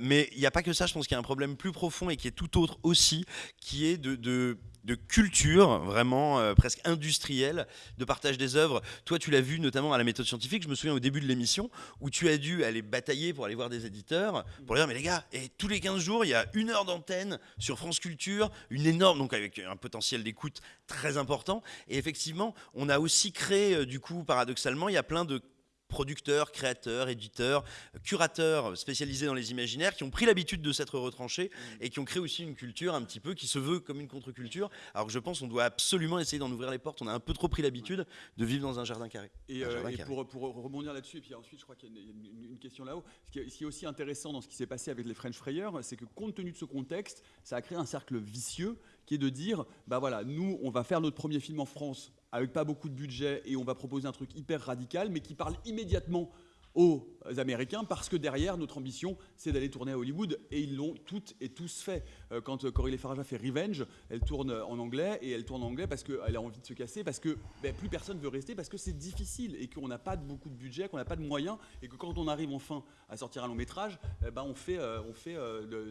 mais il n'y a pas que ça. Je pense qu'il y a un problème plus profond et qui est tout autre aussi, qui est de, de de culture vraiment euh, presque industrielle de partage des œuvres. Toi, tu l'as vu notamment à la méthode scientifique. Je me souviens au début de l'émission où tu as dû aller batailler pour aller voir des éditeurs pour dire mais les gars, et tous les 15 jours, il y a une heure d'antenne sur France Culture, une énorme donc avec un potentiel d'écoute très important. Et effectivement, on a aussi créé euh, du coup paradoxalement, il y a plein de producteurs, créateurs, éditeurs, curateurs spécialisés dans les imaginaires qui ont pris l'habitude de s'être retranchés mm. et qui ont créé aussi une culture un petit peu qui se veut comme une contre-culture. Alors que je pense qu'on doit absolument essayer d'en ouvrir les portes. On a un peu trop pris l'habitude de vivre dans un jardin carré. Et, euh, Pour, rebondir là-dessus, et puis ensuite je crois qu'il y a une, question là-haut, ce, qui est aussi intéressant dans ce qui s'est passé avec les French Frayeurs, c'est que compte tenu de ce contexte, ça a créé un cercle vicieux qui est de dire, bah voilà, nous on va faire notre premier film en France avec pas beaucoup de budget et on va proposer un truc hyper radical, mais qui parle immédiatement aux Américains parce que derrière, notre ambition, c'est d'aller tourner à Hollywood et ils l'ont toutes et tous fait. Euh, quand euh, Corinne Farage a fait Revenge, elle tourne en anglais et elle tourne en anglais parce qu'elle a envie de se casser, parce que ben, plus personne veut rester, parce que c'est difficile et qu'on n'a pas beaucoup de budget, qu'on n'a pas de moyens et que quand on arrive enfin à sortir un long métrage, eh ben, on fait, euh, on fait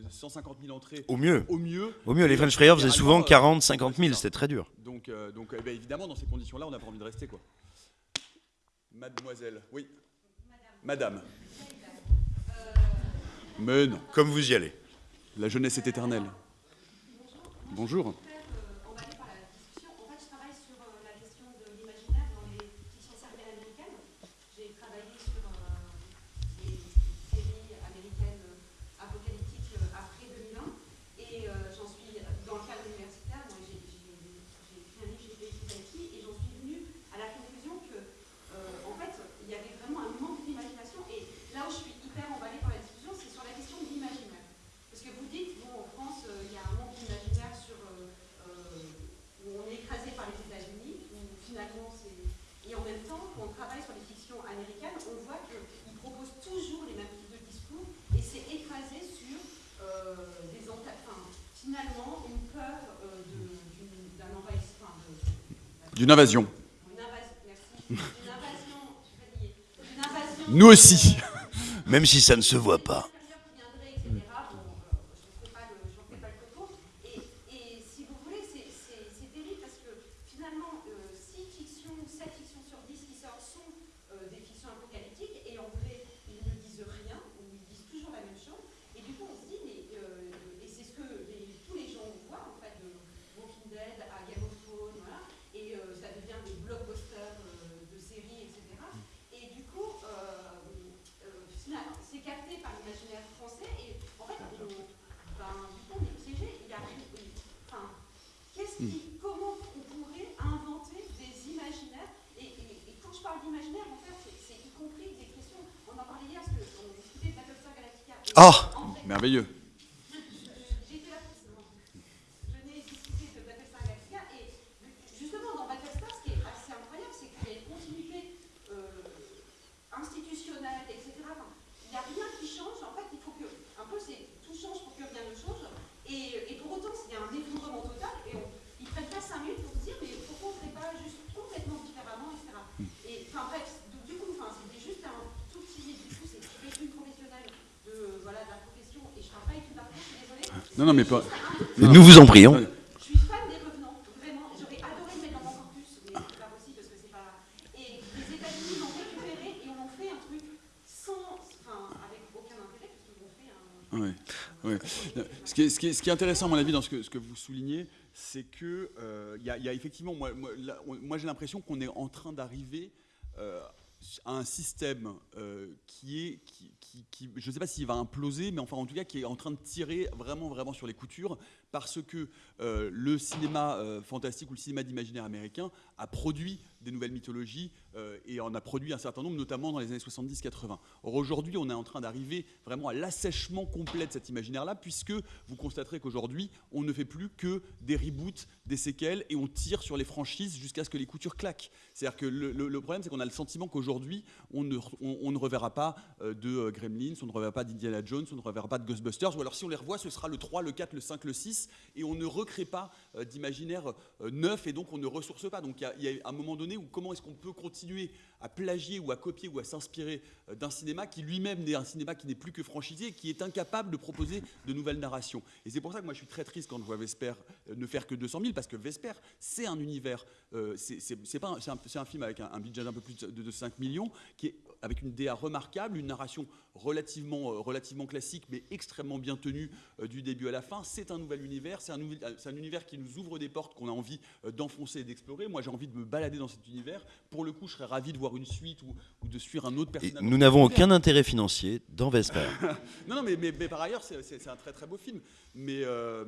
150 000 entrées. Au mieux. Au mieux. Au mieux. Les French Fryers faisaient souvent 40, 50 000, c'était très dur. Donc, donc eh ben, évidemment, dans ces conditions-là, on n'a pas envie de rester. Quoi. Mademoiselle, oui. Madame. Mais non. Comme vous y allez. La jeunesse est éternelle. Bonjour. D'une invasion. Nous aussi. Même si ça ne se voit pas. Merveilleux. Non, mais pas. Nous vous en prions. Je suis fan des revenants, vraiment. J'aurais adoré le mettre dans mon corpus, mais c'est pas possible parce que c'est pas. Et les États-Unis l'ont récupéré et on en fait un truc sans. Enfin, avec aucun intérêt, parce qu'ils ont fait un. Ouais, ouais. Ce, qui est, ce, qui est, ce, qui est, intéressant, à mon avis, dans ce que, ce que vous soulignez, c'est que il euh, y, y, a effectivement, moi, moi, moi j'ai l'impression qu'on est en train d'arriver euh, à un système euh, qui est, qui, qui, je ne sais pas s'il va imploser, mais enfin en tout cas qui est en train de tirer vraiment vraiment sur les coutures parce que euh, le cinéma euh, fantastique ou le cinéma d'imaginaire américain a produit des nouvelles mythologies euh, et en a produit un certain nombre, notamment dans les années 70-80. Or aujourd'hui, on est en train d'arriver vraiment à l'assèchement complet de cet imaginaire-là, puisque vous constaterez qu'aujourd'hui, on ne fait plus que des reboots, des séquelles, et on tire sur les franchises jusqu'à ce que les coutures claquent. C'est-à-dire que le, problème, c'est qu'on a le sentiment qu'aujourd'hui, on ne, on ne, reverra pas de Gremlins, on ne reverra pas d'Indiana Jones, on ne reverra pas de Ghostbusters, ou alors si on les revoit, ce sera le 3, le 4, le 5, le 6, et on ne recrée pas euh, d'imaginaire euh, neuf et donc on ne ressource pas. Donc il y, a un moment donné où comment est-ce qu'on peut continuer à plagier ou à copier ou à s'inspirer euh, d'un cinéma qui lui-même n'est un cinéma qui n'est plus que franchisé, qui est incapable de proposer de nouvelles narrations. Et c'est pour ça que moi je suis très triste quand je vois Vesper ne faire que 200 000 parce que Vesper c'est un univers, euh, c'est un, un, un, film avec un, un budget d'un peu plus de, de 5 millions qui est avec une DA remarquable, une narration relativement, relativement classique, mais extrêmement bien tenue du début à la fin. C'est un nouvel univers, c'est un, un, univers qui nous ouvre des portes qu'on a envie euh, d'enfoncer et d'explorer. Moi, j'ai envie de me balader dans cet univers. Pour le coup, je serais ravi de voir une suite ou, ou de suivre un autre personnage. Et nous n'avons aucun intérêt financier dans Vesper. non, non, mais, mais, mais par ailleurs, c'est un très très beau film. Mais euh,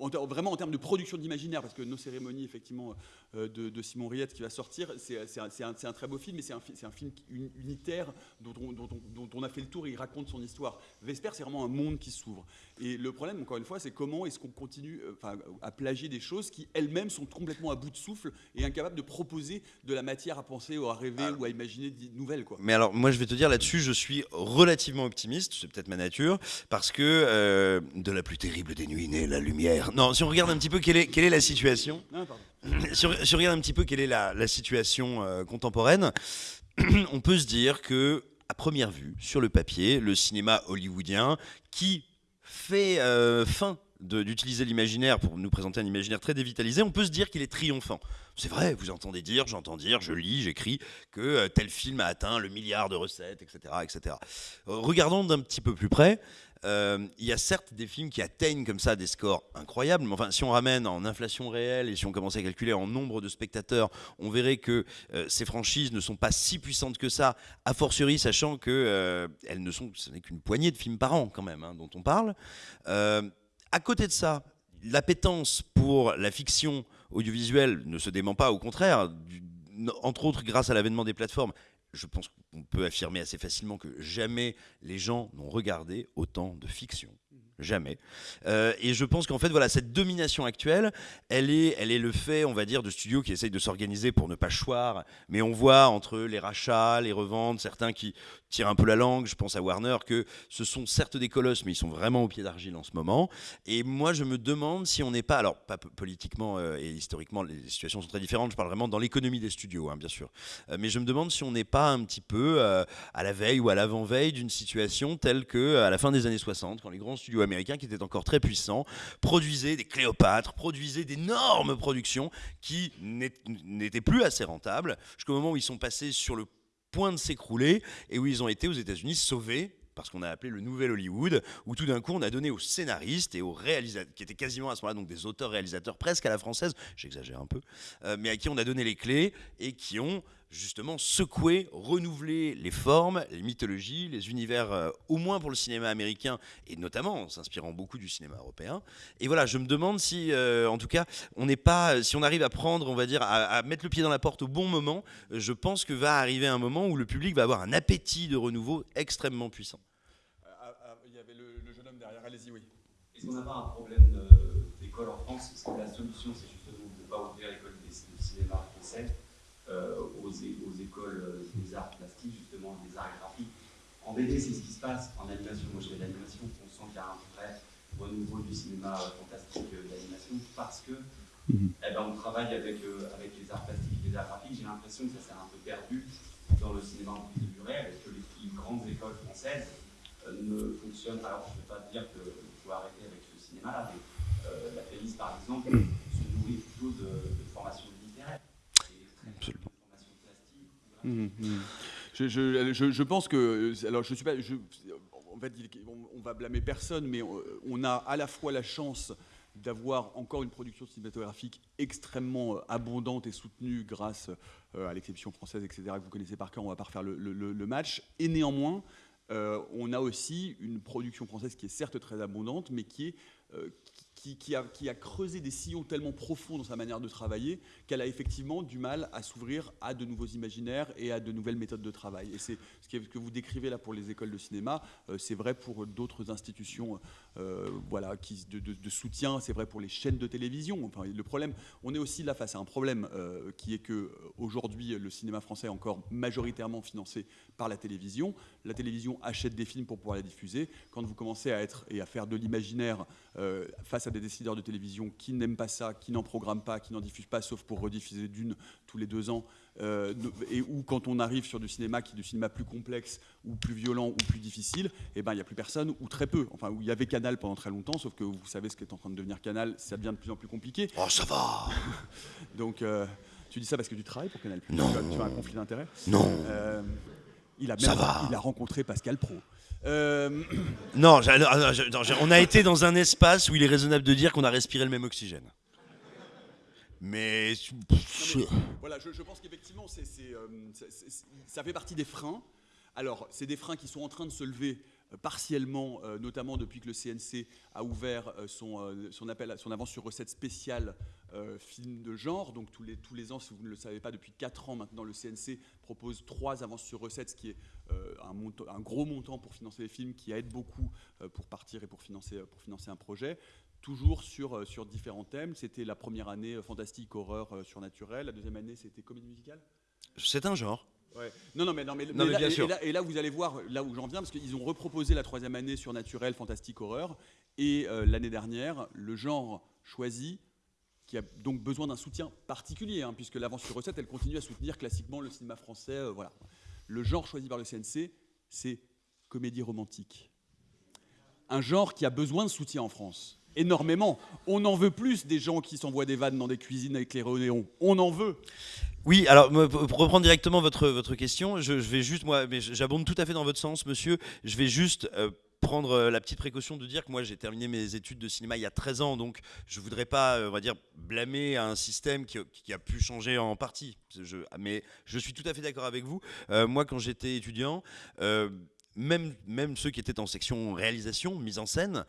en, vraiment en termes de production d'imaginaire, parce que nos cérémonies, effectivement, euh, de, de, Simon Riette qui va sortir, c'est un, un, un, très beau film, mais c'est un, un, film unitaire dont on, dont, on, dont on, a fait le tour et il raconte son histoire. Vesper, c'est vraiment un monde qui s'ouvre. Et le problème, encore une fois, c'est comment est-ce qu'on continue euh, à plagier des choses qui elles-mêmes sont complètement à bout de souffle et incapables de proposer de la matière à penser ou à rêver alors, ou à imaginer de nouvelles. Quoi. Mais alors, moi, je vais te dire là-dessus, je suis relativement optimiste, c'est peut-être ma nature, parce que euh, de la plus terrible des nuits naît la lumière. Non, si on regarde un petit peu quelle est, quelle est la situation. Non, si, on, si on regarde un petit peu quelle est la, la situation euh, contemporaine, on peut se dire que, à première vue, sur le papier, le cinéma hollywoodien, qui fait euh, fin d'utiliser l'imaginaire pour nous présenter un imaginaire très dévitalisé, on peut se dire qu'il est triomphant. C'est vrai, vous entendez dire, j'entends dire, je lis, j'écris que euh, tel film a atteint le milliard de recettes, etc. etc. Euh, regardons d'un petit peu plus près. Euh, il y a certes des films qui atteignent comme ça des scores incroyables, mais enfin, si on ramène en inflation réelle et si on commençait à calculer en nombre de spectateurs, on verrait que ces franchises ne sont pas si puissantes que ça, a fortiori sachant que elles ne sont, ce n'est qu'une poignée de films par an quand même, hein, dont on parle. À côté de ça, l'appétence pour la fiction audiovisuelle ne se dément pas, au contraire, entre autres grâce à l'avènement des plateformes, je pense qu'on peut affirmer assez facilement que jamais les gens n'ont regardé autant de fiction. Jamais. Euh, et je pense qu'en fait, voilà, cette domination actuelle, elle est, elle est le fait, on va dire, de studios qui essayent de s'organiser pour ne pas choir. Mais on voit entre les rachats, les reventes, certains qui tirent un peu la langue. Je pense à Warner que ce sont certes des colosses, mais ils sont vraiment au pied d'argile en ce moment. Et moi, je me demande si on n'est pas, alors pas politiquement euh, et historiquement, les situations sont très différentes. Je parle vraiment dans l'économie des studios, hein, bien sûr. Euh, mais je me demande si on n'est pas un petit peu à la veille ou à l'avant-veille d'une situation telle que à la fin des années 60, quand les grands studios qui étaient encore très puissants, produisaient des Cléopâtres, produisaient d'énormes productions qui n'étaient plus assez rentables, jusqu'au moment où ils sont passés sur le point de s'écrouler et où ils ont été aux États-Unis sauvés parce qu'on a appelé le nouvel Hollywood, où tout d'un coup on a donné aux scénaristes et aux réalisateurs, qui étaient quasiment à ce moment-là donc des auteurs-réalisateurs presque à la française, j'exagère un peu, euh, mais à qui on a donné les clés et qui ont justement secouer, renouveler les formes, les mythologies, les univers, euh, au moins pour le cinéma américain, et notamment en s'inspirant beaucoup du cinéma européen. Et voilà, je me demande si, euh, en tout cas, on n'est pas, si on arrive à prendre, on va dire, à, à, mettre le pied dans la porte au bon moment, je pense que va arriver un moment où le public va avoir un appétit de renouveau extrêmement puissant. Allez-y, oui. Est-ce qu'on n'a pas un problème d'école en France? Est-ce que la solution, c'est justement de ne pas ouvrir l'école de cinéma français euh, aux, aux, écoles des arts plastiques, justement, des arts graphiques En BD, c'est ce qui se passe. En animation, moi je fais de l'animation, on sent qu'il y a un vrai renouveau du cinéma fantastique d'animation parce que mhm. eh ben, on travaille avec, avec les arts plastiques et les arts graphiques. J'ai l'impression que ça s'est un peu perdu dans le cinéma en plus de durée, avec que les, grandes écoles françaises euh, ne fonctionnent. Alors, je ne vais pas dire qu'il faut arrêter avec ce cinéma-là, mais euh, la police, par exemple, se nourrit plutôt de, de formation littéraire. Absolument. Mmh, mmh. Je, pense que, alors je suis pas, en fait, on, va blâmer personne, mais on, on, a à la fois la chance d'avoir encore une production cinématographique extrêmement euh, abondante et soutenue grâce euh, à l'exception française, etc., que vous connaissez par cœur, on va pas refaire le, match. Et néanmoins, euh, on a aussi une production française qui est certes très abondante, mais qui est qui, a, creusé des sillons tellement profonds dans sa manière de travailler qu'elle a effectivement du mal à s'ouvrir à de nouveaux imaginaires et à de nouvelles méthodes de travail. Et c'est ce que vous décrivez là pour les écoles de cinéma, euh, c'est vrai pour d'autres institutions euh, voilà, de, soutien, c'est vrai pour les chaînes de télévision. Enfin, le problème, on est aussi là face à un problème euh, qui est que aujourd'hui le cinéma français est encore majoritairement financé par la télévision. La télévision achète des films pour pouvoir les diffuser. Quand vous commencez à être et à faire de l'imaginaire face à des décideurs de télévision qui n'aiment pas ça, qui n'en programment pas, qui n'en diffusent pas, sauf pour rediffuser d'une tous les deux ans, euh, et ou quand on arrive sur du cinéma qui est du cinéma plus complexe ou plus violent ou plus difficile, eh ben il n'y a plus personne ou très peu. Enfin, où il y avait Canal pendant très longtemps, sauf que vous savez ce qui est en train de devenir Canal, ça devient de plus en plus compliqué. Oh, ça va. Donc euh, tu dis ça parce que tu travailles pour Canal Non. Tu as, un conflit d'intérêt Non. Euh, il a même, ça va. il a rencontré Pascal Pro. Non, on a été dans un espace où il est raisonnable de dire qu'on a respiré le même oxygène. Mais, voilà, je, pense qu'effectivement, euh, ça fait partie des freins. Alors, c'est des freins qui sont en train de se lever euh, partiellement, euh, notamment depuis que le CNC a ouvert son, son, appel, son avance sur recette spéciale film de genre. Donc tous les, tous les ans, si vous ne le savez pas, depuis 4 ans maintenant, le CNC propose trois avances sur recette, ce qui est un, gros montant pour financer les films, qui aide beaucoup pour partir et pour financer, pour financer un projet toujours sur, euh, sur différents thèmes. C'était la première année euh, fantastique, horreur, euh, surnaturel. La deuxième année, c'était comédie musicale? C'est un genre. Ouais. Non, non, mais, non, mais, là, bien sûr. Et, là, vous allez voir là où j'en viens, parce qu'ils ont reproposé la troisième année surnaturel, fantastique, horreur. Et l'année dernière, le genre choisi, qui a donc besoin d'un soutien particulier, hein, puisque l'avance sur recette, elle continue à soutenir classiquement le cinéma français. voilà. Le genre choisi par le CNC, c'est comédie romantique. Un genre qui a besoin de soutien en France énormément. On en veut plus des gens qui s'envoient des vannes dans des cuisines avec les néon. On en veut. Oui, alors pour reprendre directement votre, votre question, je, vais juste, moi, mais j'abonde tout à fait dans votre sens, monsieur. Je vais juste euh, prendre euh, la petite précaution de dire que moi j'ai terminé mes études de cinéma il y a 13 ans, donc je voudrais pas, euh, on va dire, blâmer un système qui, a pu changer en partie. mais je suis tout à fait d'accord avec vous. moi, quand j'étais étudiant, même, même ceux qui étaient en section réalisation, mise en scène,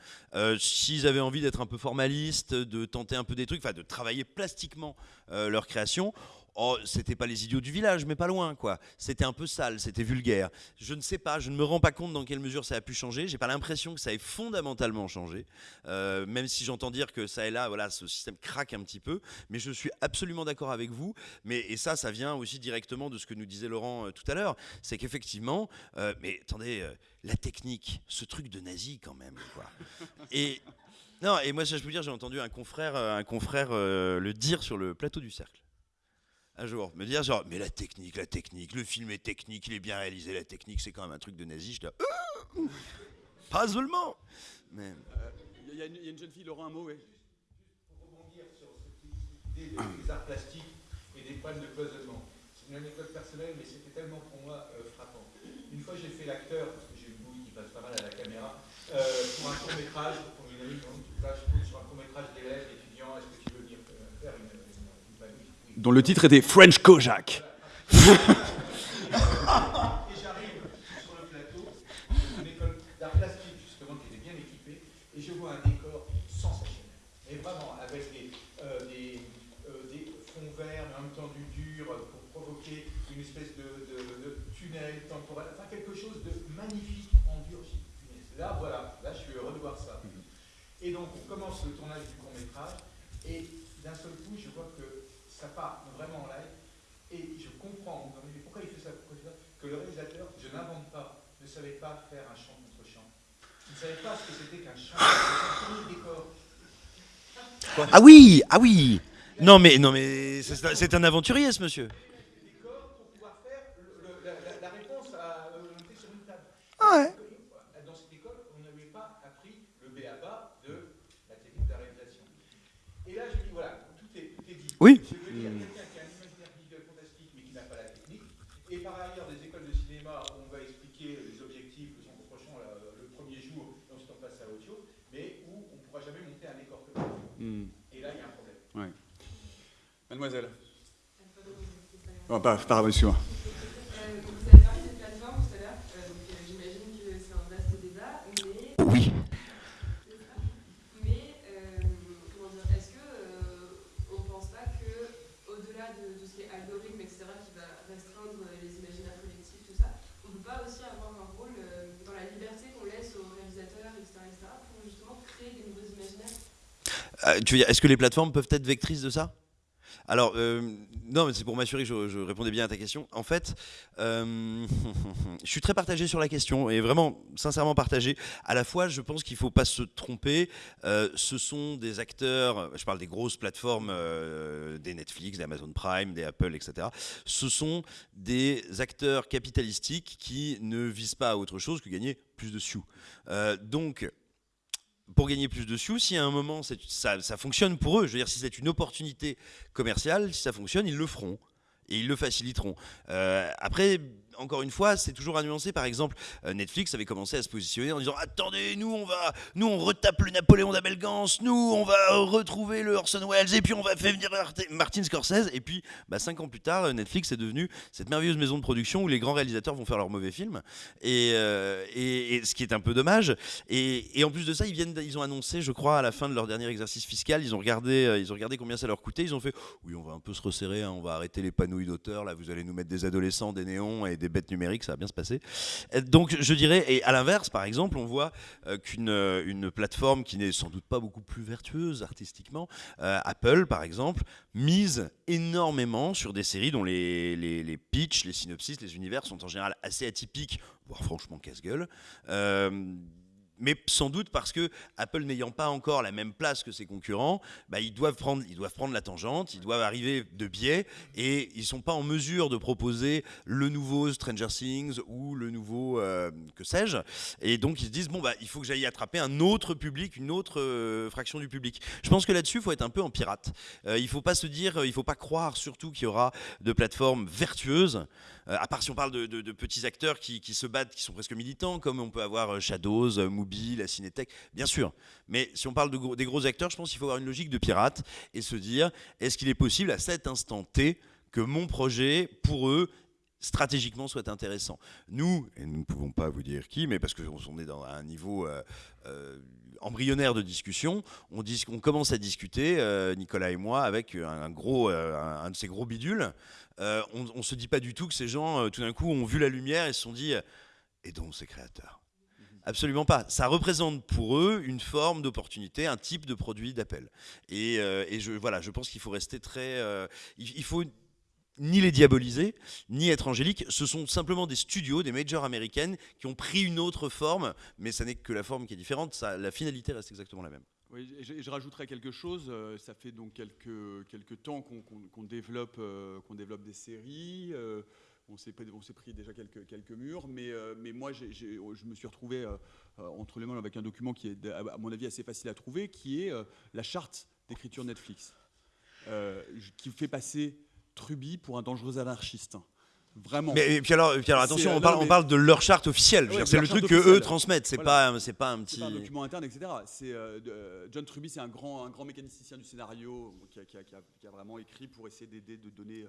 s'ils avaient envie d'être un peu formalistes, de tenter un peu des trucs, enfin de travailler plastiquement leur création, Oh, c'était pas les idiots du village, mais pas loin, quoi. C'était un peu sale, c'était vulgaire. Je ne sais pas, je ne me rends pas compte dans quelle mesure ça a pu changer. J'ai pas l'impression que ça ait fondamentalement changé, euh, même si j'entends dire que ça et là, voilà, ce système craque un petit peu. Mais je suis absolument d'accord avec vous. Mais et ça, ça vient aussi directement de ce que nous disait Laurent euh, tout à l'heure, c'est qu'effectivement, euh, mais attendez, la technique, ce truc de nazi quand même, quoi. Et non, et moi, ça, je peux dire, j'ai entendu un confrère, un confrère le dire sur le plateau du cercle un jour, me dire genre, mais la technique, la technique, le film est technique, il est bien réalisé, la technique, c'est quand même un truc de nazi. Je dis, ah pas seulement. Mais il y, y, a une jeune fille, Laurent, un mot, oui. Pour rebondir sur cette idée des, arts plastiques et des problèmes de cloisonnement. C'est une anecdote personnelle, mais c'était tellement pour moi euh, frappant. Une fois, j'ai fait l'acteur, parce que j'ai une bouille qui passe pas mal à la caméra, euh, pour un court métrage, pour une amie, là, je sur un court métrage d'élèves, d'étudiants, est-ce que tu veux venir euh, faire une dont le titre était French Kojak. et j'arrive sur le plateau d'une école d'art plastique, justement, qui était bien équipée, et je vois un décor sensationnel. Et vraiment, avec des, euh, des, euh, des, fonds verts, mais en même temps du dur, pour provoquer une espèce de, de, tunnel temporel, enfin quelque chose de magnifique en dur. Là, voilà, là, je suis heureux de voir ça. Et donc on commence le tournage du court métrage, et d'un seul coup, je vois que ça part vraiment en live, et je comprends, mais pourquoi il fait ça, pourquoi il fait ça Que le réalisateur, je n'invente pas, ne savait pas faire un chant contre chant. Il ne savait pas ce que c'était qu'un chant, c'était un décor. Ah oui, ah oui. Non mais non mais c'est un aventurier ce monsieur. Décor pour pouvoir faire le- le- la, la- la réponse à monter sur une table. Ah ouais. Dans cette école, on n'avait pas appris le B.A.-ba de la technique de la réalisation. Et là, je dis, voilà, tout est, tout est dit. Oui. Je veux dire, quelqu'un qui a un imaginaire visuel fantastique, mais qui n'a pas la technique, et par ailleurs, des écoles de cinéma où on va expliquer les objectifs, le son prochain le premier jour, et ensuite on passe à autre chose, mais où on ne pourra jamais monter un décor comme ça. Hmm. Et là, il y a un problème. Ouais. Mademoiselle. Oh, pas, pardon, excuse-moi. Euh, donc vous avez parlé des plateformes tout à l'heure, euh, donc euh, j'imagine que c'est un vaste débat, mais, Oui. mais euh, comment dire, est-ce que euh, on pense pas que au-delà de tout ce qui est algorithme, etc., qui va restreindre les imaginaires collectifs, tout ça, on peut pas aussi avoir un rôle euh, dans la liberté qu'on laisse aux réalisateurs, etc., etc., pour justement créer des nouveaux imaginaires tu veux dire, est-ce que les plateformes peuvent être vectrices de ça? Alors, euh, non, mais c'est pour m'assurer que je, répondais bien à ta question. En fait, euh, je suis très partagé sur la question et vraiment sincèrement partagé. À la fois, je pense qu'il ne faut pas se tromper. Euh, ce sont des acteurs, je parle des grosses plateformes, des Netflix, des Amazon Prime, des Apple, etc. Ce sont des acteurs capitalistiques qui ne visent pas à autre chose que gagner plus de sous. Donc, pour gagner plus de sous, si à un moment ça fonctionne pour eux, je veux dire, si c'est une opportunité commerciale, si ça fonctionne, ils le feront. Et ils le faciliteront. Euh, après, encore une fois, c'est toujours à nuancer. Par exemple, euh, Netflix avait commencé à se positionner en disant Attendez, nous on va, nous on retape le Napoléon d'Abelgance, nous on va euh, retrouver le Orson Welles, et puis on va faire venir Martin Scorsese. Et puis, bah, cinq ans plus tard, euh, Netflix est devenu cette merveilleuse maison de production où les grands réalisateurs vont faire leurs mauvais films. Et, ce qui est un peu dommage. Et, en plus de ça, ils, viennent, ils ont annoncé, je crois, à la fin de leur dernier exercice fiscal, ils ont regardé, ils ont regardé combien ça leur coûtait. Ils ont fait Oui, on va un peu se resserrer, hein, on va arrêter les panouilles d'auteurs. Là, vous allez nous mettre des adolescents, des néons et des bêtes numériques, ça va bien se passer. Euh, Donc, je dirais, et à l'inverse, par exemple, on voit euh, qu'une euh, une plateforme qui n'est sans doute pas beaucoup plus vertueuse artistiquement, Apple, par exemple, mise énormément sur des séries dont les, les, les pitchs, les synopsis, les univers sont en général assez atypiques, voire franchement casse-gueule. Mais sans doute parce que Apple n'ayant pas encore la même place que ses concurrents, bah, ils, doivent prendre, ils doivent prendre la tangente, ils doivent arriver de biais, et ils ne sont pas en mesure de proposer le nouveau Stranger Things ou le nouveau euh, que sais-je. Et donc ils se disent, bon, bah, il faut que j'aille attraper un autre public, une autre euh, fraction du public. Je pense que là-dessus, il faut être un peu en pirate. Euh, il ne faut pas se dire, il ne faut pas croire surtout qu'il y aura de plateformes vertueuses, à part si on parle de, petits acteurs qui, se battent, qui sont presque militants, comme on peut avoir euh, Shadows, euh, Mubi, la Cinétech, bien sûr. Mais si on parle des gros acteurs, je pense qu'il faut avoir une logique de pirate et se dire, est-ce qu'il est possible à cet instant T que mon projet, pour eux, stratégiquement soit intéressant? Nous, et nous ne pouvons pas vous dire qui, mais parce qu'on est dans un niveau euh, euh, embryonnaire de discussion, on, dis- on commence à discuter, euh, Nicolas et moi, avec un, un gros, euh, un, un de ces gros bidules. Euh, on ne se dit pas du tout que ces gens, euh, tout d'un coup, ont vu la lumière et se sont dit, euh, et donc ces créateurs Absolument pas. Ça représente pour eux une forme d'opportunité, un type de produit d'appel. Et, euh, et je, voilà, je pense qu'il faut rester très. euh, il, il faut ni les diaboliser, ni être angélique. Ce sont simplement des studios, des majors américaines qui ont pris une autre forme, mais ça n'est que la forme qui est différente. La finalité reste exactement la même. Je, je quelque chose. euh, ça fait donc quelques, temps qu'on développe, euh, développe des séries. euh, on s'est pris, déjà quelques, murs, mais, moi, j'ai- je me suis retrouvé entre les mains avec un document qui est, à mon avis, assez facile à trouver, qui est la charte d'écriture Netflix, qui fait passer Truby pour un dangereux anarchiste. Vraiment. Mais et puis alors, et puis alors C'est, attention, euh, on parle, on parle de leur charte officielle. Ouais, c'est le truc que eux transmettent. C'est Voilà. pas, c'est pas un petit. C'est pas un document interne, etc. C'est euh, euh, John Truby, c'est un grand, un grand mécanicien du scénario qui a, qui a- qui a- qui a vraiment écrit pour essayer d'aider, de donner.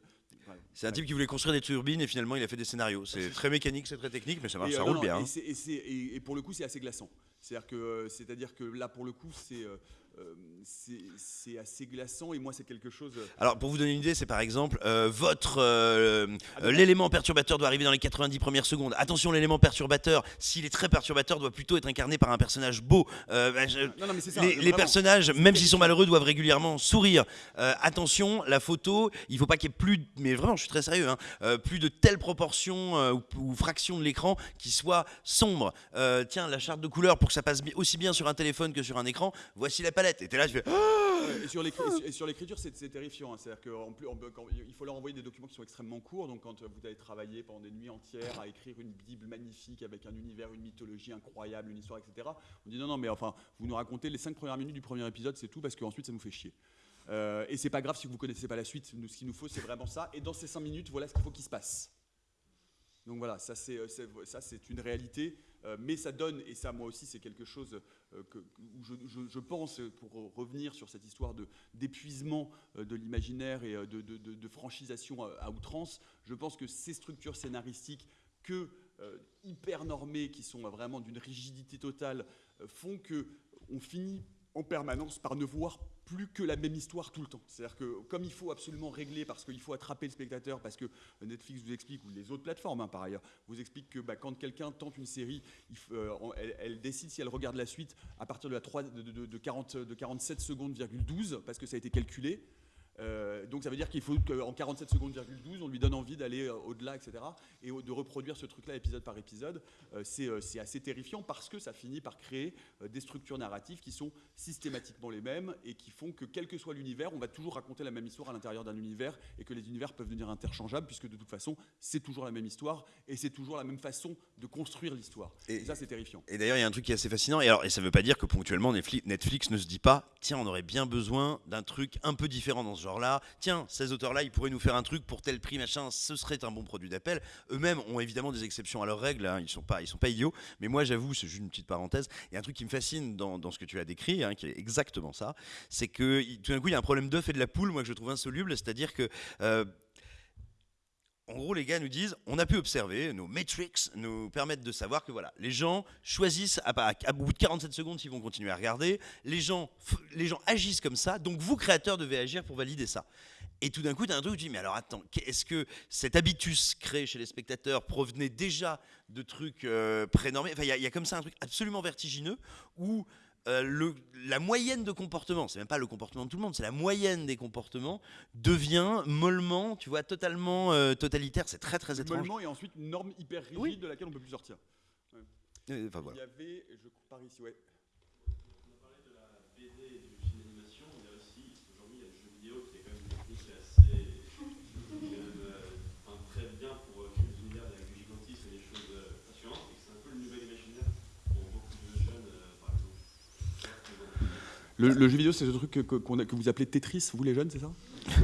C'est un type qui voulait construire des turbines et finalement il a fait des scénarios. C'est très mécanique, c'est très technique, mais ça, marche, Et, ça euh, roule non, bien. hein. Et, c'est- c'est- pour le coup, c'est assez glaçant. C'est-à-dire que, c'est-à-dire que là, pour le coup, c'est, c'est assez glaçant et moi c'est quelque chose. Euh, Alors pour vous donner une idée, c'est par exemple euh, votre euh, ah, l'élément perturbateur doit arriver dans les 90 premières secondes. Attention, l'élément perturbateur, s'il est très perturbateur, doit plutôt être incarné par un personnage beau. Les, personnages, même s'ils sont malheureux, doivent régulièrement sourire. attention, la photo, il faut pas qu'il y ait plus, mais vraiment, je suis très sérieux, hein, plus de telles proportions ou, ou, fractions de l'écran qui soient sombres. tiens, la charte de couleurs pour que ça passe aussi bien sur un téléphone que sur un écran. Voici la palette. Et là, je fais. Et sur l'écriture, c'est terrifiant. Hein. C'est-à-dire qu'il faut leur envoyer des documents qui sont extrêmement courts. Donc, quand vous avez travaillé pendant des nuits entières à écrire une Bible magnifique avec un univers, une mythologie incroyable, une histoire, etc., on dit non, non, mais enfin, vous nous racontez les cinq premières minutes du premier épisode, c'est tout, parce qu'ensuite, ça nous fait chier. Euh, et c'est pas grave si vous connaissez pas la suite. Nous, ce qu'il nous faut, c'est vraiment ça. Et dans ces cinq minutes, voilà ce qu'il faut qu'il se passe. Donc voilà, ça c'est euh, une réalité. Euh, mais ça donne, et ça moi aussi c'est quelque chose euh, que, je, pense, pour revenir sur cette histoire d'épuisement euh, de, l'imaginaire et de, de, franchisation à, outrance, je pense que ces structures scénaristiques que hyper normées, qui sont vraiment d'une rigidité totale, font que on finit en permanence par ne voir plus que la même histoire tout le temps. C'est-à-dire que comme il faut absolument régler parce qu'il faut attraper le spectateur, parce que Netflix vous explique, ou les autres plateformes hein, par ailleurs, vous expliquent que bah, quand quelqu'un tente une série, euh, elle, décide si elle regarde la suite à partir de, la 3, de, 40, de 47 secondes, 12, parce que ça a été calculé. Euh, donc ça veut dire qu'il faut qu'en 47 secondes, 12, on lui donne envie d'aller euh, au-delà, etc. Et de reproduire ce truc-là épisode par épisode. Euh, c'est assez terrifiant parce que ça finit par créer des structures narratives qui sont systématiquement les mêmes et qui font que quel que soit l'univers, on va toujours raconter la même histoire à l'intérieur d'un univers et que les univers peuvent devenir interchangeables puisque de toute façon, c'est toujours la même histoire et c'est toujours la même façon de construire l'histoire. Et, ça, c'est terrifiant. Et d'ailleurs, il y a un truc qui est assez fascinant. Et, alors, et ça ne veut pas dire que ponctuellement, Netflix ne se dit pas, tiens, on aurait bien besoin d'un truc un peu différent dans ce genre-là. Tiens, ces auteurs-là, ils pourraient nous faire un truc pour tel prix, machin, ce serait un bon produit d'appel. Eux-mêmes ont évidemment des exceptions à leurs règles, hein, ils sont sont pas idiots. Mais moi, j'avoue, c'est juste une petite parenthèse. Il y a un truc qui me fascine dans, ce que tu as décrit, hein, qui est exactement ça, c'est que tout d'un coup, il y a un problème d'œuf et de la poule, moi que je trouve insoluble, c'est-à-dire que euh, en gros, les gars nous disent, on a pu observer, nos metrics nous permettent de savoir que voilà, les gens choisissent à, à, bout de 47 secondes s'ils vont continuer à regarder, les gens, les gens agissent comme ça, donc vous, créateurs, devez agir pour valider ça. Et tout d'un coup, tu as un truc tu dis, mais alors attends, est-ce que cet habitus créé chez les spectateurs provenait déjà de trucs euh, prénormés? Enfin, il y, a comme ça un truc absolument vertigineux où euh, le, la moyenne de comportement, c'est même pas le comportement de tout le monde, c'est la moyenne des comportements, devient mollement, tu vois, totalement euh, totalitaire. C'est très très étrange. Mollement et ensuite une norme hyper rigide de laquelle on peut plus sortir. Euh, enfin, voilà. Il y avait, je par ici, ouais. Le, jeu vidéo, c'est ce truc que, que vous appelez Tetris, vous les jeunes, c'est ça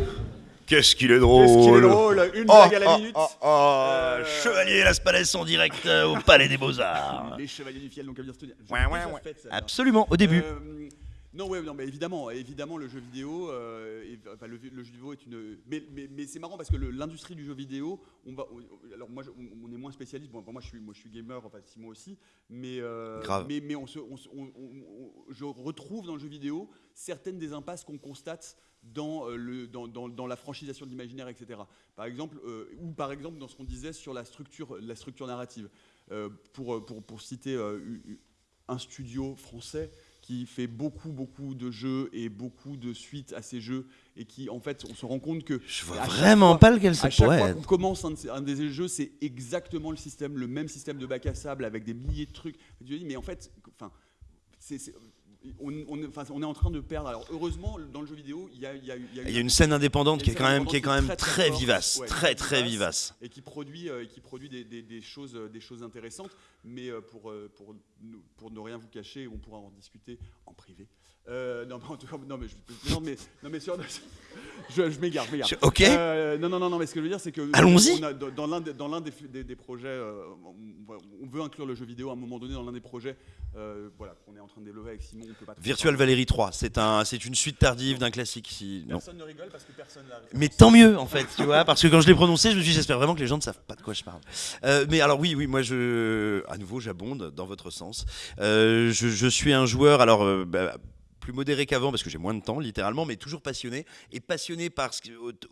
Qu'est-ce qu'il est drôle Qu'est-ce qu'il est drôle Une blague à la oh, minute oh, oh, euh... Chevalier Las Palais en direct euh, au Palais des Beaux-Arts Les Chevaliers du Fiel, donc à dire ouais, ouais, ouais. Absolument, au début. Euh, non, ouais, non, mais évidemment, évidemment, le jeu vidéo, euh, enfin, le, jeu vidéo est une. Mais, mais, mais c'est marrant parce que l'industrie du jeu vidéo, on va. alors moi, on, est moins spécialiste. Bon, moi, je suis, moi, je suis gamer, enfin, Simon aussi. Mais, euh, mais, mais on se, on, je retrouve dans le jeu vidéo certaines des impasses qu'on constate dans, euh, le, dans, dans, dans, la franchisation de l'imaginaire, etc. Par exemple, ou par exemple dans ce qu'on disait sur la structure, la structure narrative. pour, pour, pour, citer un studio français qui fait beaucoup, beaucoup de jeux et beaucoup de suites à ces jeux et qui, en fait, on se rend compte que. Je vois vraiment pas lequel ça pourrait être. À chaque fois qu'on commence un, des jeux, c'est exactement le système, le même système de bac à sable avec des milliers de trucs. mais en fait, enfin, c'est on, est en train de perdre. Alors heureusement, dans le jeu vidéo, il y a, il y a, il y a une scène indépendante qui est quand même, qui est quand même très, vivace, très très vivace, et qui produit, euh, qui produit des, des, choses, euh, des choses intéressantes. Mais euh, pour, pour, pour ne rien vous cacher, on pourra en discuter en privé. Euh, non, mais non, mais, je, non, mais, non, mais sur, je, je m'égare, je m'égare. Ok. Euh, non, non, non, non, mais ce que je veux dire, c'est que. Allons-y. Dans l'un des, dans l'un des, des, projets, euh, on, veut inclure le jeu vidéo à un moment donné dans l'un des projets, euh, voilà, qu'on est en train de développer avec Simon. On peut pas Virtual Valerie 3, c'est un, une suite tardive d'un classique. Si, personne ne rigole parce que personne n'a. Mais tant mieux, en fait, tu vois, parce que quand je l'ai prononcé, je me suis dit, j'espère vraiment que les gens ne savent pas de quoi je parle. mais alors, oui, oui, moi, je, à nouveau, j'abonde dans votre sens. je, je, suis un joueur, alors. Bah, plus modéré qu'avant parce que j'ai moins de temps, littéralement, mais toujours passionné. Et passionné par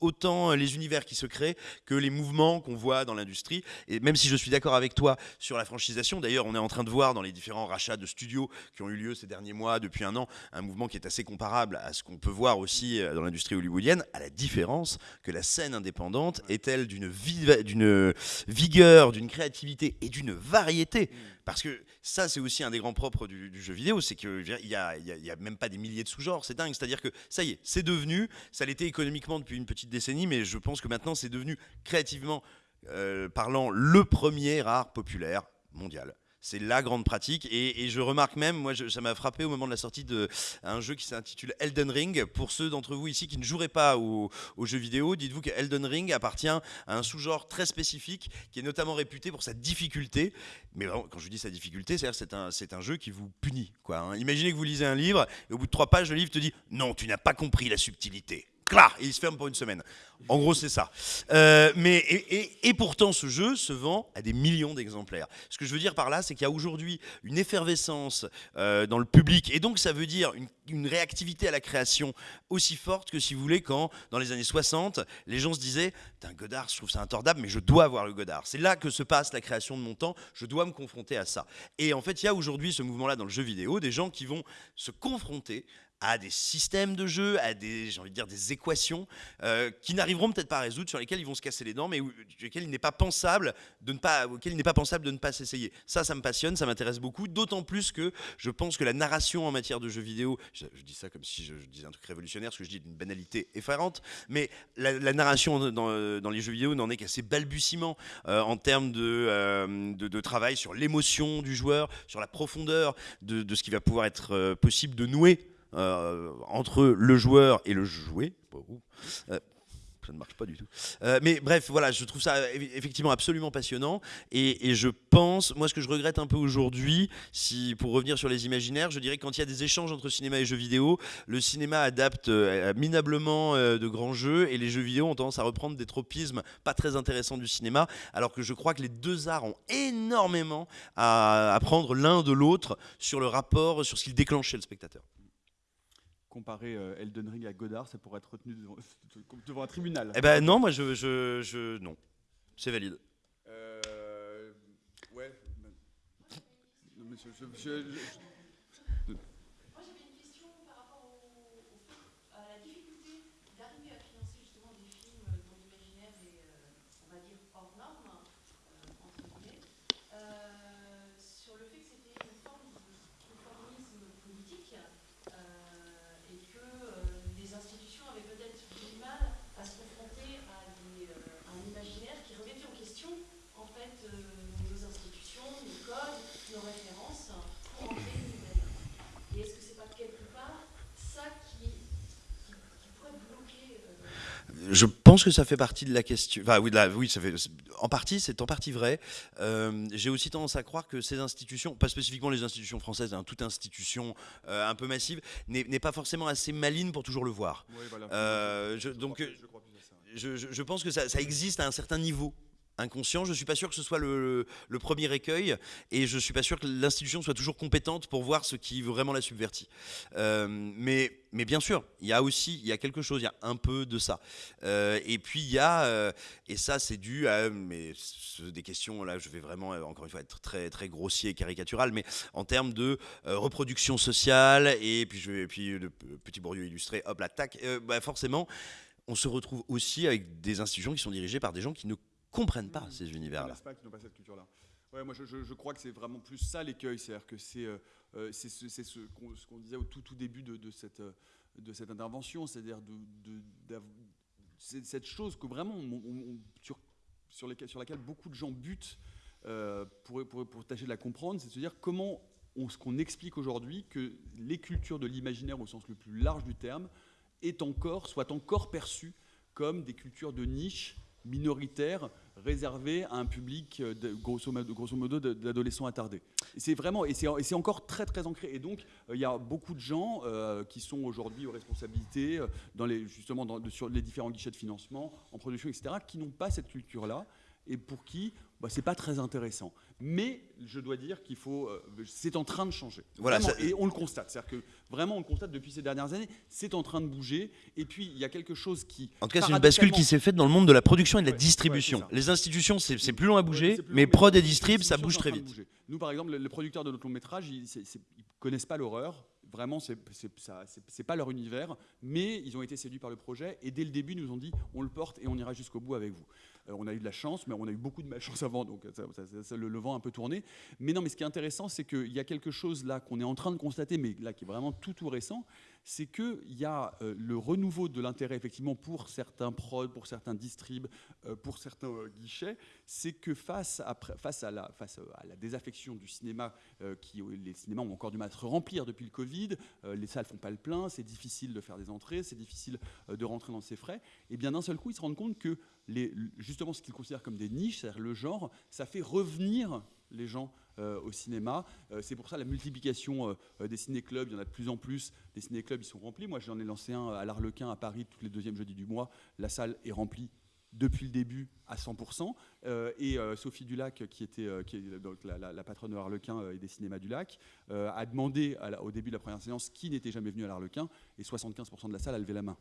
autant les univers qui se créent que les mouvements qu'on voit dans l'industrie. Et même si je suis d'accord avec toi sur la franchisation, d'ailleurs, on est en train de voir dans les différents rachats de studios qui ont eu lieu ces derniers mois, depuis un an, un mouvement qui est assez comparable à ce qu'on peut voir aussi euh, dans l'industrie hollywoodienne, à la différence que la scène indépendante est-elle d'une vigueur, d'une créativité et d'une variété. Parce que ça, c'est aussi un des grands propres du, jeu vidéo, c'est qu'il n'y a, a, même pas des milliers de sous-genres, c'est dingue. C'est-à-dire que ça y est, c'est devenu, ça l'était économiquement depuis une petite décennie, mais je pense que maintenant c'est devenu créativement euh, parlant le premier art populaire mondial. C'est la grande pratique. Et, je remarque même, moi, ça m'a frappé au moment de la sortie d'un jeu qui s'intitule Elden Ring. Pour ceux d'entre vous ici qui ne joueraient pas aux, jeux vidéo, dites-vous que Elden Ring appartient à un sous-genre très spécifique qui est notamment réputé pour sa difficulté. Mais quand je dis sa difficulté, c'est un, un jeu qui vous punit. Quoi, hein. Imaginez que vous lisez un livre et au bout de trois pages, le livre te dit Non, tu n'as pas compris la subtilité et il se ferme pour une semaine. En gros, c'est ça. Euh, mais, et, pourtant, ce jeu se vend à des millions d'exemplaires. Ce que je veux dire par là, c'est qu'il y a aujourd'hui une effervescence euh, dans le public, et donc ça veut dire une, réactivité à la création aussi forte que, si vous voulez, quand, dans les années 60, les gens se disaient un Godard, je trouve ça intordable, mais je dois avoir le Godard. C'est là que se passe la création de mon temps, je dois me confronter à ça. Et en fait, il y a aujourd'hui ce mouvement-là dans le jeu vidéo, des gens qui vont se confronter à des systèmes de jeu, à des, j'ai envie de dire, des équations euh, qui n'arriveront peut-être pas à résoudre, sur lesquelles ils vont se casser les dents, mais lesquelles il n'est pas pensable de ne pas, auxquelles il n'est pas pensable de ne pas s'essayer. Ça, ça me passionne, ça m'intéresse beaucoup, d'autant plus que je pense que la narration en matière de jeux vidéo, je, dis ça comme si je, disais un truc révolutionnaire, ce que je dis d'une banalité effarante, mais la, narration dans, dans, les jeux vidéo n'en est qu'à ses balbutiements euh, en termes de, euh, de, de, travail sur l'émotion du joueur, sur la profondeur de, de ce qui va pouvoir être possible de nouer euh, entre le joueur et le jouet. Euh, ça ne marche pas du tout. Euh, mais bref, voilà, je trouve ça effectivement absolument passionnant. Et, je pense, moi, ce que je regrette un peu aujourd'hui, si pour revenir sur les imaginaires, je dirais que quand il y a des échanges entre cinéma et jeux vidéo, le cinéma adapte minablement de grands jeux et les jeux vidéo ont tendance à reprendre des tropismes pas très intéressants du cinéma, alors que je crois que les deux arts ont énormément à apprendre l'un de l'autre sur le rapport, sur ce qu'ils déclenchent chez le spectateur comparer euh, Elden Ring à Godard, ça pourrait être retenu devant, un tribunal. Eh ben non, moi je, je, je non, c'est valide. Euh, ouais. Monsieur, je, je pense que ça fait partie de la question. Enfin, oui, oui ça fait, en partie, c'est en partie vrai. Euh, j'ai aussi tendance à croire que ces institutions, pas spécifiquement les institutions françaises, hein, toute institution euh, un peu massive, n'est pas forcément assez maline pour toujours le voir. Euh, je, donc, je, je, pense que ça, ça existe à un certain niveau inconscient. Je ne suis pas sûr que ce soit le, premier écueil et je ne suis pas sûr que l'institution soit toujours compétente pour voir ce qui vraiment la subvertit. Euh, mais, mais bien sûr, il y a aussi il y a quelque chose, il y a un peu de ça. Euh, et puis il y a, euh, et ça c'est dû à mais, des questions, là je vais vraiment encore une fois être très, très grossier et caricatural, mais en termes de reproduction sociale et puis, je, puis le petit Bourdieu illustré, hop, l'attaque, bah forcément on se retrouve aussi avec des institutions qui sont dirigées par des gens qui ne comprennent pas ces univers-là. Qui n'ont pas cette culture-là. Ouais, moi, je, je, crois que c'est vraiment plus ça l'écueil, c'est-à-dire que c'est euh, euh ce, ce qu'on disait au tout, tout début de, de, cette, euh, de cette intervention, c'est-à-dire de, de cette chose que vraiment on, sur, sur, les, sur, laquelle beaucoup de gens butent euh, pour, pour, pour, tâcher de la comprendre, c'est de se dire comment on, ce qu'on explique aujourd'hui que les cultures de l'imaginaire au sens le plus large du terme est encore, soit encore perçues comme des cultures de niche minoritaire réservé à un public euh, de, grosso, modo d'adolescents attardés. C'est vraiment, et c'est encore très très ancré. Et donc, euh, il y a beaucoup de gens euh, qui sont aujourd'hui aux responsabilités, dans les, justement sur les différents guichets de financement, en production, etc., qui n'ont pas cette culture-là, et pour qui bah, c'est pas très intéressant. Mais je dois dire qu'il faut, euh, c'est en train de changer. Voilà, ça- et on le constate. C'est-à-dire que vraiment, on le constate depuis ces dernières années. C'est en train de bouger. Et puis, il y a quelque chose qui. En tout cas, c'est une bascule qui s'est faite dans le monde de la production et de la Ouais, distribution. ouais, les institutions, c'est plus long à bouger, Ouais, mais prod et distrib, ça bouge très vite. Nous, par exemple, le, le producteur de notre long métrage, ils ne connaissent pas l'horreur. Vraiment, c'est c'est pas leur univers, mais ils ont été séduits par le projet et dès le début, ils nous ont dit on le porte et on ira jusqu'au bout avec vous. Euh, on a eu de la chance, mais on a eu beaucoup de malchance avant, donc ça- le, vent a un peu tourné. Mais non, mais ce qui est intéressant, c'est qu'il y a quelque chose là qu'on est en train de constater, mais là qui est vraiment tout tout récent, c'est qu'il y a euh, le renouveau de l'intérêt effectivement pour certains prods, pour certains distribs, euh, pour certains euh, guichets, c'est que face à, la, face à la désaffection du cinéma, euh, qui, les cinémas ont encore du mal à se remplir depuis le Covid, euh, les salles font pas le plein, c'est difficile de faire des entrées, c'est difficile euh, de rentrer dans ses frais, et bien d'un seul coup ils se rendent compte que justement ce qu'ils considèrent comme des niches, c'est-à-dire le genre, ça fait revenir les gens euh, au cinéma. Euh, c'est pour ça la multiplication euh, des ciné-clubs, il y en a de plus en plus. Les ciné-clubs, ils sont remplis. Moi, j'en ai lancé un à l'Arlequin, à Paris, tous les deuxièmes jeudis du mois. La salle est remplie depuis le début à 100%. Euh, et Sophie Dulac, qui, était, est donc la, patronne de l'Arlequin et des cinémas du Lac, a demandé au début de la première séance qui n'était jamais venu à l'Arlequin, et 75% de la salle a levé la main.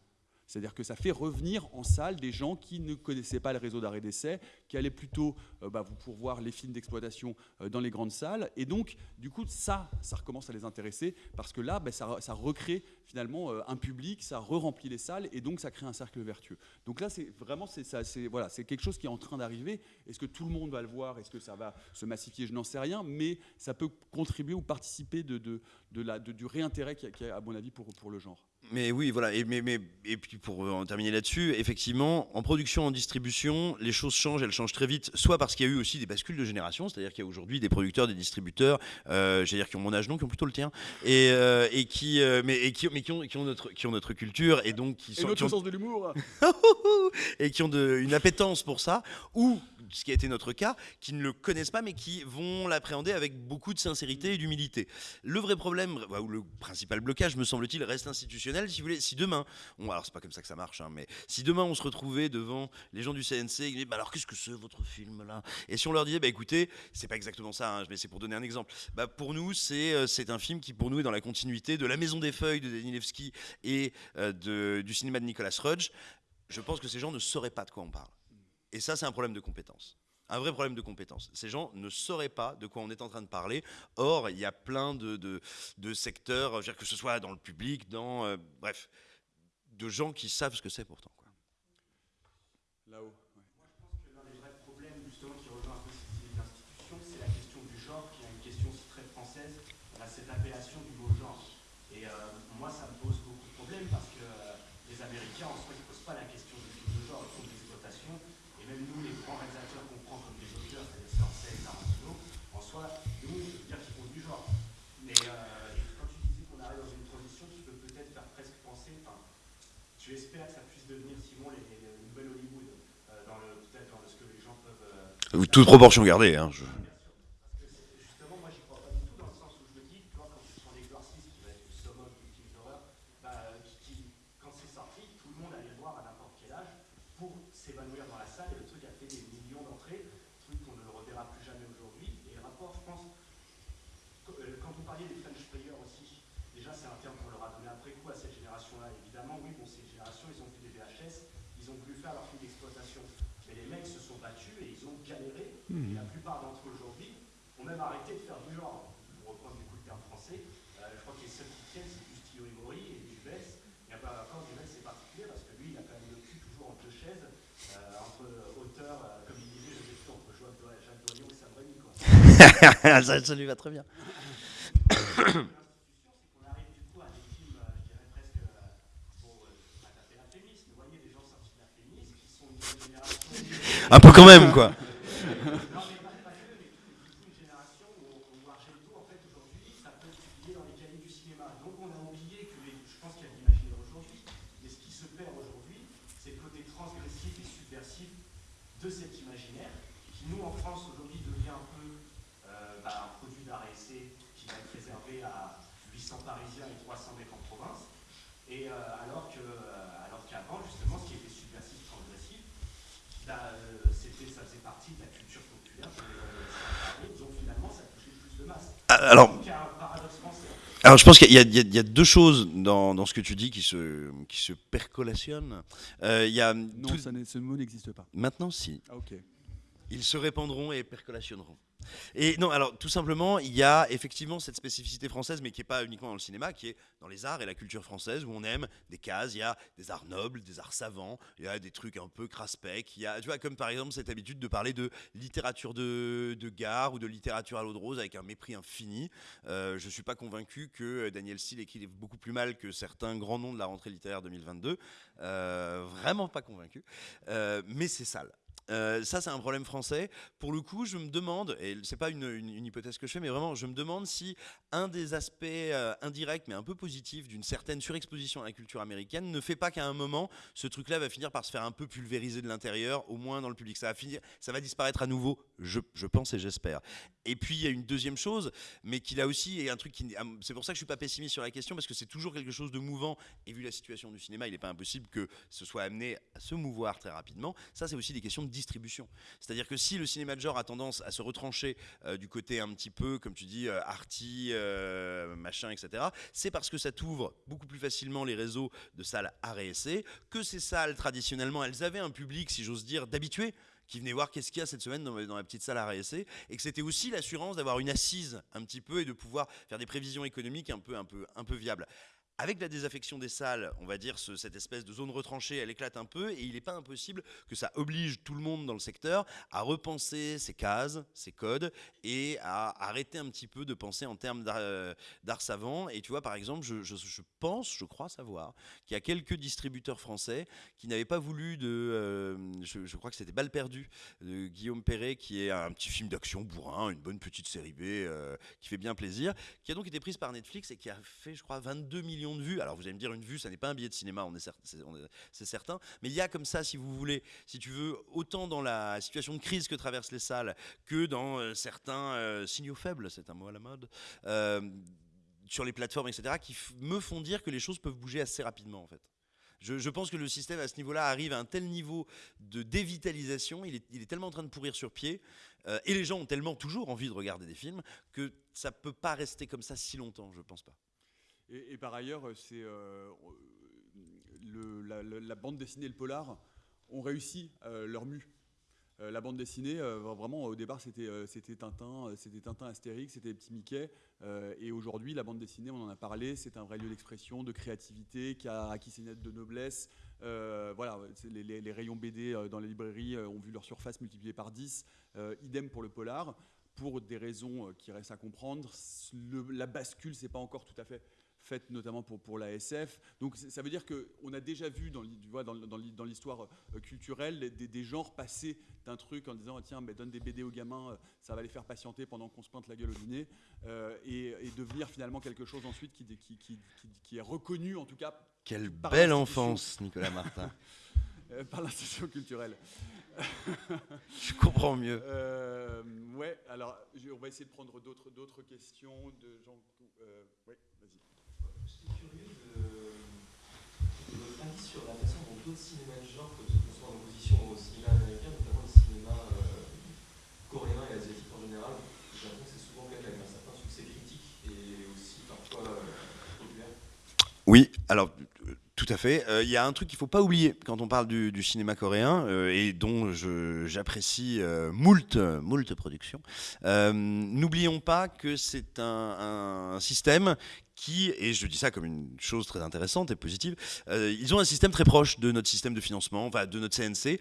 C'est-à-dire que ça fait revenir en salle des gens qui ne connaissaient pas le réseau d'arrêt d'essai, qui allaient plutôt euh, bah, vous pour voir les films d'exploitation euh, dans les grandes salles. Et donc, du coup, ça, ça recommence à les intéresser parce que là, bah, ça, recrée finalement euh, un public, ça re-remplit les salles et donc ça crée un cercle vertueux. Donc là, c'est vraiment, c'est voilà, quelque chose qui est en train d'arriver. Est-ce que tout le monde va le voir? Est-ce que ça va se massifier? Je n'en sais rien, mais ça peut contribuer ou participer de, du réintérêt qu'il y a- qu'il y a, à mon avis, pour, pour le genre. Mais oui, voilà. Et, mais, mais- et puis pour euh, en terminer là-dessus, effectivement, en production, en distribution, les choses changent, elles changent très vite. Soit parce qu'il y a eu aussi des bascules de génération, c'est-à-dire qu'il y a aujourd'hui des producteurs, des distributeurs, euh, j'allais dire qui ont mon âge, non, qui ont plutôt le tien, et, euh, et qui, euh, mais, et qui, mais qui ont, qui ont notre, qui ont notre culture et donc qui Et sont, qui notre ont- sens de l'humour et qui ont de- une appétence pour ça, ou ce qui a été notre cas, qui ne le connaissent pas mais qui vont l'appréhender avec beaucoup de sincérité et d'humilité. Le vrai problème, ou le principal blocage, me semble-t-il, reste institutionnel. Si demain, on, alors c'est pas comme ça que ça marche, hein, mais si demain on se retrouvait devant les gens du CNC, disaient, bah, alors qu'est-ce que c'est votre film là? Et si on leur disait, bah écoutez, c'est pas exactement ça, hein, mais c'est pour donner un exemple. Bah, pour nous, c'est euh, c'est un film qui pour nous est dans la continuité de La Maison des Feuilles de Danilevski et euh, du cinéma de Nicolas Rudge. Je pense que ces gens ne sauraient pas de quoi on parle. Et ça, c'est un problème de compétence. Un vrai problème de compétence. Ces gens ne sauraient pas de quoi on est en train de parler. Or, il y a plein de, de- de secteurs, je veux dire, que ce soit dans le public, dans. euh, bref, de gens qui savent ce que c'est pourtant. quoi. Là-haut. Moi, je pense que l'un des vrais problèmes, justement, qui rejoint un peu cette idée d'institution, c'est la question du genre, qui est une question aussi très française. On a cette appellation du mot genre. Et euh, moi, ça me pose beaucoup de problèmes parce que euh, les Américains, en soi, ils ne posent pas la question du film de genre, ils font de l'exploitation. Et même nous, les grands réalisateurs qu'on prend comme des auteurs, c'est-à-dire Scorsese, Tarantino, en soi, nous, on peut dire qu'ils font du genre. Mais euh, et quand tu disais qu'on arrive dans une transition qui peut peut-être faire presque penser, enfin, tu espères que ça puisse devenir, Simon, les, les, les nouvelles Hollywood, euh, dans le, peut-être dans ce que les gens peuvent. euh, Toute proportion gardée. Hein, parce que c'est- justement, moi, j'y crois pas du tout dans le sens où je me dis, tu vois, quand tu prends l'exorciste, qui va être le summum du film d'horreur, bah, qui, qui- quand c'est sorti, tout le monde allait le voir à n'importe quel âge pour s'évanouir dans la salle, et le truc a fait des millions d'entrées, truc qu'on ne le reverra plus jamais aujourd'hui. Et le rapport, je pense, qu- euh, quand vous parliez des French players aussi, déjà, c'est un terme qu'on leur a donné après coup à cette génération-là. Évidemment, oui, bon, cette génération, ils ont vu des VHS, ils ont voulu faire leur film d'exploitation. Mais les mecs se sont battus et ils ont galéré. Et la plupart d'entre eux aujourd'hui ont même arrêté de faire du genre. Pour reprendre du coup le terme français, euh, je crois que les seuls qui tiennent, c'est plus Thio Imori et Dubès. Et pas encore Dubès, c'est particulier parce que lui, il a quand même le cul toujours entre deux chaises, euh, entre auteurs, euh, comme il disait, je sais plus, entre Joël Doy- Jacques Doyon et Sam Raimi, quoi. ça, ça lui va très bien. L'institution, c'est qu'on arrive du coup à des films, euh, je dirais presque, euh, bon, euh, pas taper la féministe, mais vous voyez des gens sortis de la qui sont une nouvelle génération. Un peu quand même, quoi. Non, mais pas, pas que, mais toute, toute une génération où, où Argento, en fait, aujourd'hui, ça peut être publié dans les cahiers du cinéma. Donc on a oublié que, les- je pense qu'il y a de l'imaginaire aujourd'hui, mais ce qui se perd aujourd'hui, c'est le côté transgressif et subversif de cet imaginaire, qui nous, en France, aujourd'hui, devient un peu euh, bah, un produit d'art et essai qui va être réservé à 800 Parisiens et 300 mecs en province. Et euh, alors que, euh, alors qu'avant, justement, ce qui était subversif, transgressif, bah, euh, c'était, ça faisait partie de la culture populaire donc finalement ça touchait plus de masse. Alors, Donc il y a un paradoxe français. Alors je pense qu'il y, a- y y deux choses dans, dans ce que tu dis qui se, qui se percolationnent. Euh, il y a Non, tout- ça n'est- ce mot n'existe pas. Maintenant, si. Ah, ok. Ils se répandront et percolationneront. Et non, alors tout simplement, il y a effectivement cette spécificité française, mais qui n'est pas uniquement dans le cinéma, qui est dans les arts et la culture française, où on aime des cases. Il y a des arts nobles, des arts savants, il y a des trucs un peu craspec. Il y a, tu vois, comme par exemple cette habitude de parler de littérature de, gare ou de littérature à l'eau de rose avec un mépris infini. Euh, je ne suis pas convaincu que Daniel Steele écrive beaucoup plus mal que certains grands noms de la rentrée littéraire 2022. Euh, vraiment pas convaincu. Euh, mais c'est sale. Euh, ça, c'est un problème français. Pour le coup, je me demande, et c'est pas une, hypothèse que je fais, mais vraiment, je me demande si un des aspects euh, indirects, mais un peu positifs, d'une certaine surexposition à la culture américaine ne fait pas qu'à un moment, ce truc-là va finir par se faire un peu pulvériser de l'intérieur, au moins dans le public. Ça va disparaître à nouveau, je, pense et j'espère. Et puis, il y a une deuxième chose, mais qui là aussi est un truc qui. C'est pour ça que je suis pas pessimiste sur la question, parce que c'est toujours quelque chose de mouvant. Et vu la situation du cinéma, il n'est pas impossible que ce soit amené à se mouvoir très rapidement. Ça, c'est aussi des questions de C'est-à-dire que si le cinéma de genre a tendance à se retrancher euh, du côté un petit peu, comme tu dis, euh, arty, euh, machin, etc., c'est parce que ça t'ouvre beaucoup plus facilement les réseaux de salles art et essai, que ces salles, traditionnellement, elles avaient un public, si j'ose dire, d'habitués qui venaient voir qu'est-ce qu'il y a cette semaine dans, la petite salle à essai et que c'était aussi l'assurance d'avoir une assise un petit peu et de pouvoir faire des prévisions économiques un peu, un peu, un peu viables. Avec la désaffection des salles, on va dire ce- cette espèce de zone retranchée, elle éclate un peu et il n'est pas impossible que ça oblige tout le monde dans le secteur à repenser ses cases, ses codes et à arrêter un petit peu de penser en termes d'art euh, d'art savant. Et tu vois, par exemple, je, pense, je crois savoir, qu'il y a quelques distributeurs français qui n'avaient pas voulu de, euh, je, je crois que c'était Balle perdue de Guillaume Perret, qui est un petit film d'action bourrin, une bonne petite série B euh, qui fait bien plaisir, qui a donc été prise par Netflix et qui a fait, je crois, 22 millions de vues. Alors vous allez me dire, une vue, ça n'est pas un billet de cinéma, c'est certain, mais il y a comme ça, si vous voulez, si tu veux, autant dans la situation de crise que traversent les salles que dans euh, certains euh, signaux faibles, c'est un mot à la mode. euh, sur les plateformes, etc., qui me font dire que les choses peuvent bouger assez rapidement, en fait. Je, pense que le système à ce niveau-là arrive à un tel niveau de dévitalisation, il est, tellement en train de pourrir sur pied, et les gens ont tellement toujours envie de regarder des films, que ça peut pas rester comme ça si longtemps, je pense pas. Et, par ailleurs, c'est euh, la, bande dessinée et le polar ont réussi euh, leur mue. Euh, la bande dessinée, vraiment, au départ, c'était euh, Tintin, c'était Tintin Astérix, c'était Petit Mickey. euh, et aujourd'hui, la bande dessinée, on en a parlé, c'est un vrai lieu d'expression, de créativité, qui a acquis ses lettres de noblesse. Voilà, les, les- les rayons BD dans les librairies ont vu leur surface multipliée par 10. Euh, idem pour le polar. Pour des raisons qui restent à comprendre, la bascule, c'est pas encore tout à fait faite notamment pour, pour la SF. Donc ça veut dire qu'on a déjà vu dans, l'hi- tu vois, dans, dans l'hi- dans l'histoire culturelle des, des- genres passer d'un truc en disant tiens mais donne des BD aux gamins, euh, ça va les faire patienter pendant qu'on se pointe la gueule au dîner, euh, et, et devenir finalement quelque chose ensuite qui, qui, qui, qui- qui est reconnu en tout cas Quelle belle enfance, Nicolas Martin. Euh, par l'institution culturelle. Je comprends mieux. Euh, ouais, alors je- on va essayer de prendre d'autres questions de gens. Euh, ouais, vas-y. J'étais curieux de, votre avis sur la façon dont d'autres cinémas de genre construire en opposition au cinéma américain, notamment le cinéma coréen et asiatique en général. J'ai l'impression que c'est souvent quand même un certain succès critique et aussi parfois populaire. Oui, alors tout à fait. Euh, Il y a un truc qu'il faut pas oublier quand on parle du, cinéma coréen euh, et dont j'apprécie euh, moult, productions. Euh, N'oublions pas que c'est un, un système qui, et je dis ça comme une chose très intéressante et positive, ils ont un système très proche de notre système de financement, enfin de notre CNC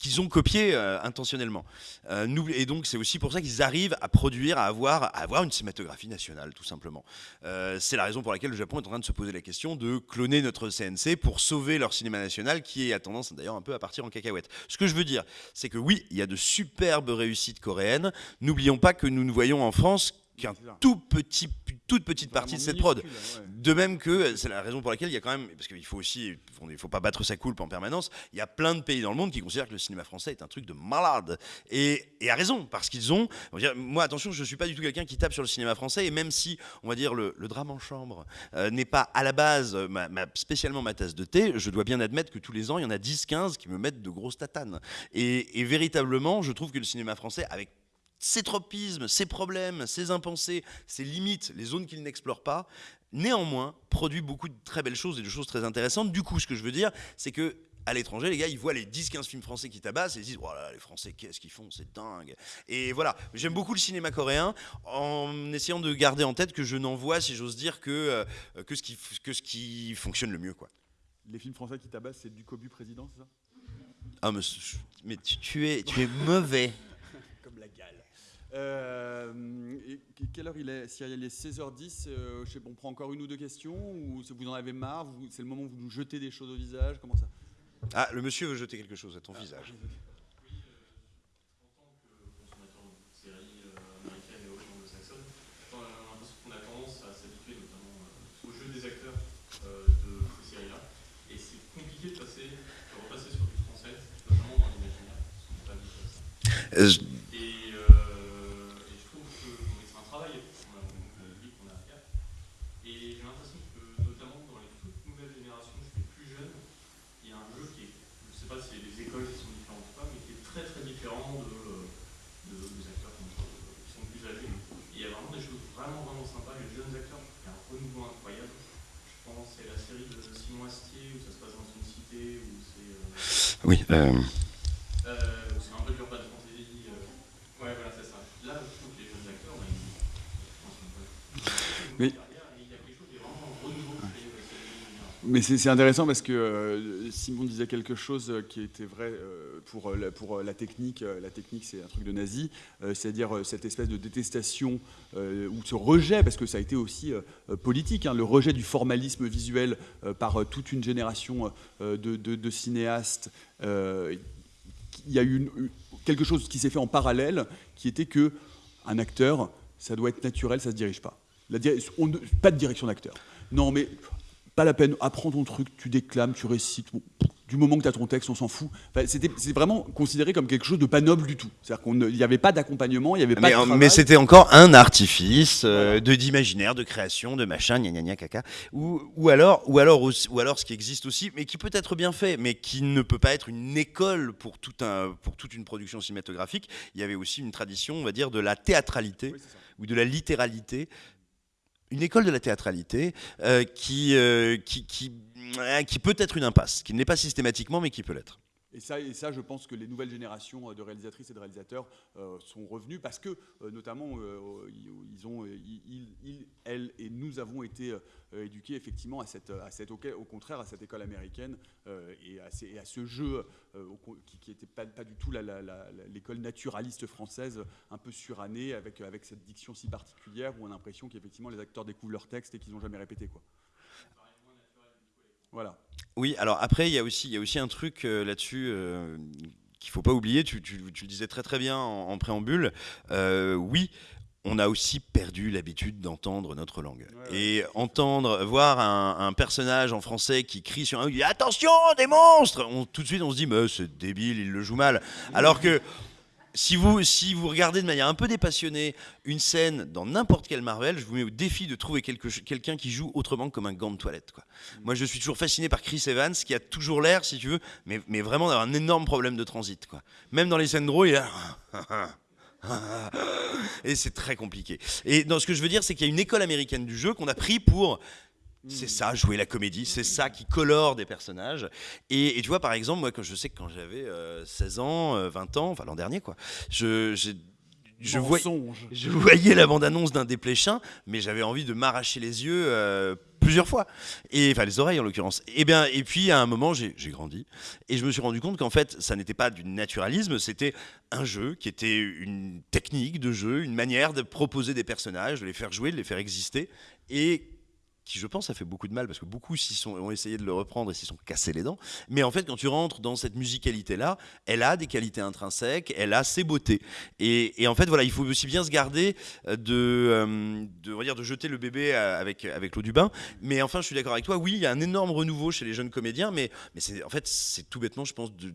qu'ils ont copié euh, intentionnellement. Euh, et donc c'est aussi pour ça qu'ils arrivent à produire, à avoir, à avoir une cinématographie nationale, tout simplement. Euh, c'est la raison pour laquelle le Japon est en train de se poser la question de cloner notre CNC pour sauver leur cinéma national, qui a tendance d'ailleurs un peu à partir en cacahuète. Ce que je veux dire, c'est que oui, il y a de superbes réussites coréennes. N'oublions pas que nous ne voyons en France qu'un tout petit, toute petite partie de cette prod. ouais. De même que c'est la raison pour laquelle il y a quand même, parce qu'il faut aussi, il ne faut pas battre sa coulpe en permanence, il y a plein de pays dans le monde qui considèrent que le cinéma français est un truc de malade. Et, et à raison, parce qu'ils ont, on va dire, moi attention, je ne suis pas du tout quelqu'un qui tape sur le cinéma français, et même si, on va dire, le, le drame en chambre euh, n'est pas à la base euh, ma- ma- spécialement ma tasse de thé, je dois bien admettre que tous les ans, il y en a 10-15 qui me mettent de grosses tatanes. Et, et véritablement, je trouve que le cinéma français, avec ses tropismes, ses problèmes, ses impensés, ses limites, les zones qu'il n'explore pas, néanmoins produit beaucoup de très belles choses et de choses très intéressantes. Du coup, ce que je veux dire, c'est que à l'étranger, les gars, ils voient les 10-15 films français qui tabassent et ils disent voilà, les Français, qu'est-ce qu'ils font C'est dingue. Et voilà, j'aime beaucoup le cinéma coréen en essayant de garder en tête que je n'en vois, si j'ose dire, que, euh, que, ce qui, que ce qui fonctionne le mieux. Quoi. Les films français qui tabassent, c'est du Cobu président, c'est ça? Ah, mais, mais tu, tu, es, tu es mauvais. Euh, et quelle heure il est? Si il est 16h10, euh, je sais, on prend encore une ou deux questions Ou vous en avez marre? C'est le moment où vous nous jetez des choses au visage? Comment ça? Ah, le monsieur veut jeter quelque chose à ton visage. Et, euh, et, je trouve que c'est un travail qu'on a, qu'on a à faire. Et j'ai l'impression que, notamment dans les toutes nouvelles générations, je suis plus jeune, il y a un jeu qui est, je ne sais pas si les écoles qui sont différentes ou pas, mais qui est très très différent de, de, des acteurs qui sont plus âgés. Et il y a vraiment des choses vraiment vraiment sympas. Les jeunes acteurs, il y a un renouveau incroyable. Je pense c'est la série de Simon Astier où ça se passe dans une cité où c'est. Euh, oui. Euh c'est un peu dur pas de fantasy. Euh, ouais, voilà, c'est ça. Là, je trouve que les jeunes acteurs, bah, ils, Mais... il y a quelque chose qui est vraiment renouveau chez les Mais c'est intéressant parce que euh, Simon disait quelque chose qui était vrai euh, pour, la, technique. La technique, c'est un truc de nazi, euh, c'est-à-dire cette espèce de détestation euh, ou ce rejet, parce que ça a été aussi euh, politique, hein, le rejet du formalisme visuel euh, par toute une génération de, cinéastes. il y a eu quelque chose qui s'est fait en parallèle, qui était que un acteur, ça doit être naturel, ça se dirige pas. Pas de direction d'acteur. Non, mais pas la peine, apprends ton truc, tu déclames, tu récites. Bon, du moment que tu as ton texte, on s'en fout. Enfin, c'était vraiment considéré comme quelque chose de pas noble du tout. C'est-à-dire qu'il n'y avait pas d'accompagnement, il n'y avait pas mais, de. Mais c'était encore un artifice euh, de d'imaginaire, de création, de machin, gna gna gna caca. Ou, ou, alors, ou, alors ou alors ce qui existe aussi, mais qui peut être bien fait, mais qui ne peut pas être une école pour, tout un, pour toute une production cinématographique. Il y avait aussi une tradition, on va dire, de la théâtralité Oui, ou de la littéralité une école de la théâtralité euh, qui, euh, qui, qui, euh, qui, peut être une impasse, qui ne l'est pas systématiquement, mais qui peut l'être. Et ça, je pense que les nouvelles générations de réalisatrices et de réalisateurs euh, sont revenus parce que, euh, notamment, euh, ils elles et nous avons été éduqués effectivement à cette, au contraire, à cette école américaine et à, ce jeu qui n'était pas, du tout l'école naturaliste française, un peu surannée, avec, avec cette diction si particulière où on a l'impression qu'effectivement les acteurs découvrent leur texte et qu'ils n'ont jamais répété. Quoi. Voilà. Oui, alors après, il y a aussi, il y a aussi un truc euh, là-dessus euh, qu'il ne faut pas oublier, tu, tu, tu, le disais très très bien en, en préambule. Euh, oui, on a aussi perdu l'habitude d'entendre notre langue. Ouais, et entendre, voir un, un, personnage en français qui crie sur un dit Attention, des monstres on, Tout de suite, on se dit Mais c'est débile, il le joue mal. Alors que si vous, si vous regardez de manière un peu dépassionnée une scène dans n'importe quel Marvel, je vous mets au défi de trouver quelqu'un qui joue autrement que comme un gant de toilette. Quoi. Mmh. Moi, je suis toujours fasciné par Chris Evans, qui a toujours l'air, si tu veux, mais, mais vraiment d'avoir un énorme problème de transit. Quoi. Même dans les scènes drôles, il a... Et c'est très compliqué. Et dans ce que je veux dire, c'est qu'il y a une école américaine du jeu qu'on a pris pour c'est ça, jouer la comédie, c'est ça qui colore des personnages. Et, et, tu vois, par exemple, moi, quand je sais que quand j'avais euh, 16 ans, euh, 20 ans, enfin l'an dernier, quoi, je, je, voyais, je voyais la bande-annonce d'un dépléchin, mais j'avais envie de m'arracher les yeux euh, plusieurs fois. Et, enfin, les oreilles en l'occurrence. Et, bien, et puis, à un moment, j'ai grandi. Et je me suis rendu compte qu'en fait, ça n'était pas du naturalisme, c'était un jeu qui était une technique de jeu, une manière de proposer des personnages, de les faire jouer, de les faire exister. Et qui je pense a fait beaucoup de mal parce que beaucoup sont, ont essayé de le reprendre et s'y sont cassés les dents. Mais en fait, quand tu rentres dans cette musicalité-là, elle a des qualités intrinsèques, elle a ses beautés. Et, en fait, voilà, il faut aussi bien se garder de, euh, de, de, jeter le bébé avec, avec l'eau du bain. Mais enfin, je suis d'accord avec toi, oui, il y a un énorme renouveau chez les jeunes comédiens, mais, mais en fait, c'est tout bêtement, je pense, de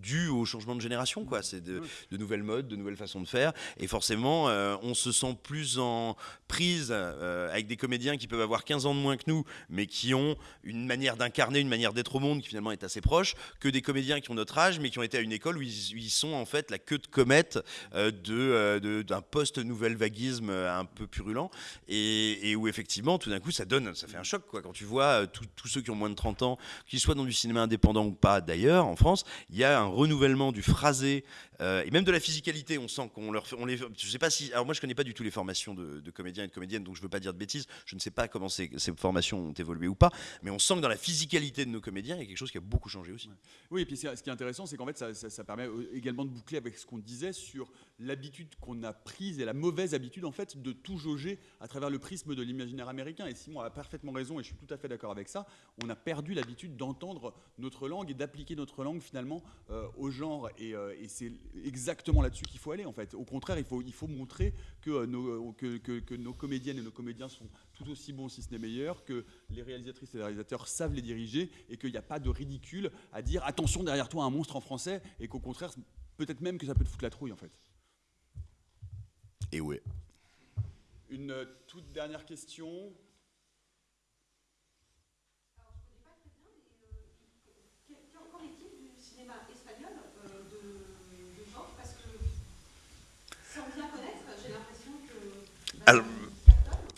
dû au changement de génération, quoi. C'est de, nouvelles modes, de nouvelles façons de faire. Et forcément, euh, on se sent plus en prise euh, avec des comédiens qui peuvent avoir 15 ans de moins que nous, mais qui ont une manière d'incarner, une manière d'être au monde qui finalement est assez proche, que des comédiens qui ont notre âge, mais qui ont été à une école où ils, sont en fait la queue de comète euh, de, d'un post-nouvelle vaguisme un peu purulent. Et, où effectivement, tout d'un coup, ça donne, ça fait un choc, quoi. Quand tu vois tous ceux qui ont moins de 30 ans, qu'ils soient dans du cinéma indépendant ou pas d'ailleurs, en France, il y a un renouvellement du phrasé euh, et même de la physicalité. On sent qu'on leur, on les, je sais pas si, alors moi je connais pas du tout les formations de, comédiens et de comédiennes, donc je veux pas dire de bêtises. Je ne sais pas comment ces, formations ont évolué ou pas, mais on sent que dans la physicalité de nos comédiens, il y a quelque chose qui a beaucoup changé aussi. Oui, et puis ce qui est intéressant, c'est qu'en fait ça, permet également de boucler avec ce qu'on disait sur l'habitude qu'on a prise et la mauvaise habitude en fait de tout jauger à travers le prisme de l'imaginaire américain. Et Simon a parfaitement raison, et je suis tout à fait d'accord avec ça. On a perdu l'habitude d'entendre notre langue et d'appliquer notre langue finalement euh, au genre, et, euh, et c'est exactement là-dessus qu'il faut aller en fait. Au contraire, il faut, il faut montrer que, euh, nos, que, que, nos comédiennes et nos comédiens sont tout aussi bons, si ce n'est meilleurs, que les réalisatrices et les réalisateurs savent les diriger et qu'il n'y a pas de ridicule à dire attention derrière toi un monstre en français et qu'au contraire, peut-être même que ça peut te foutre la trouille en fait. Et ouais. Une toute dernière question.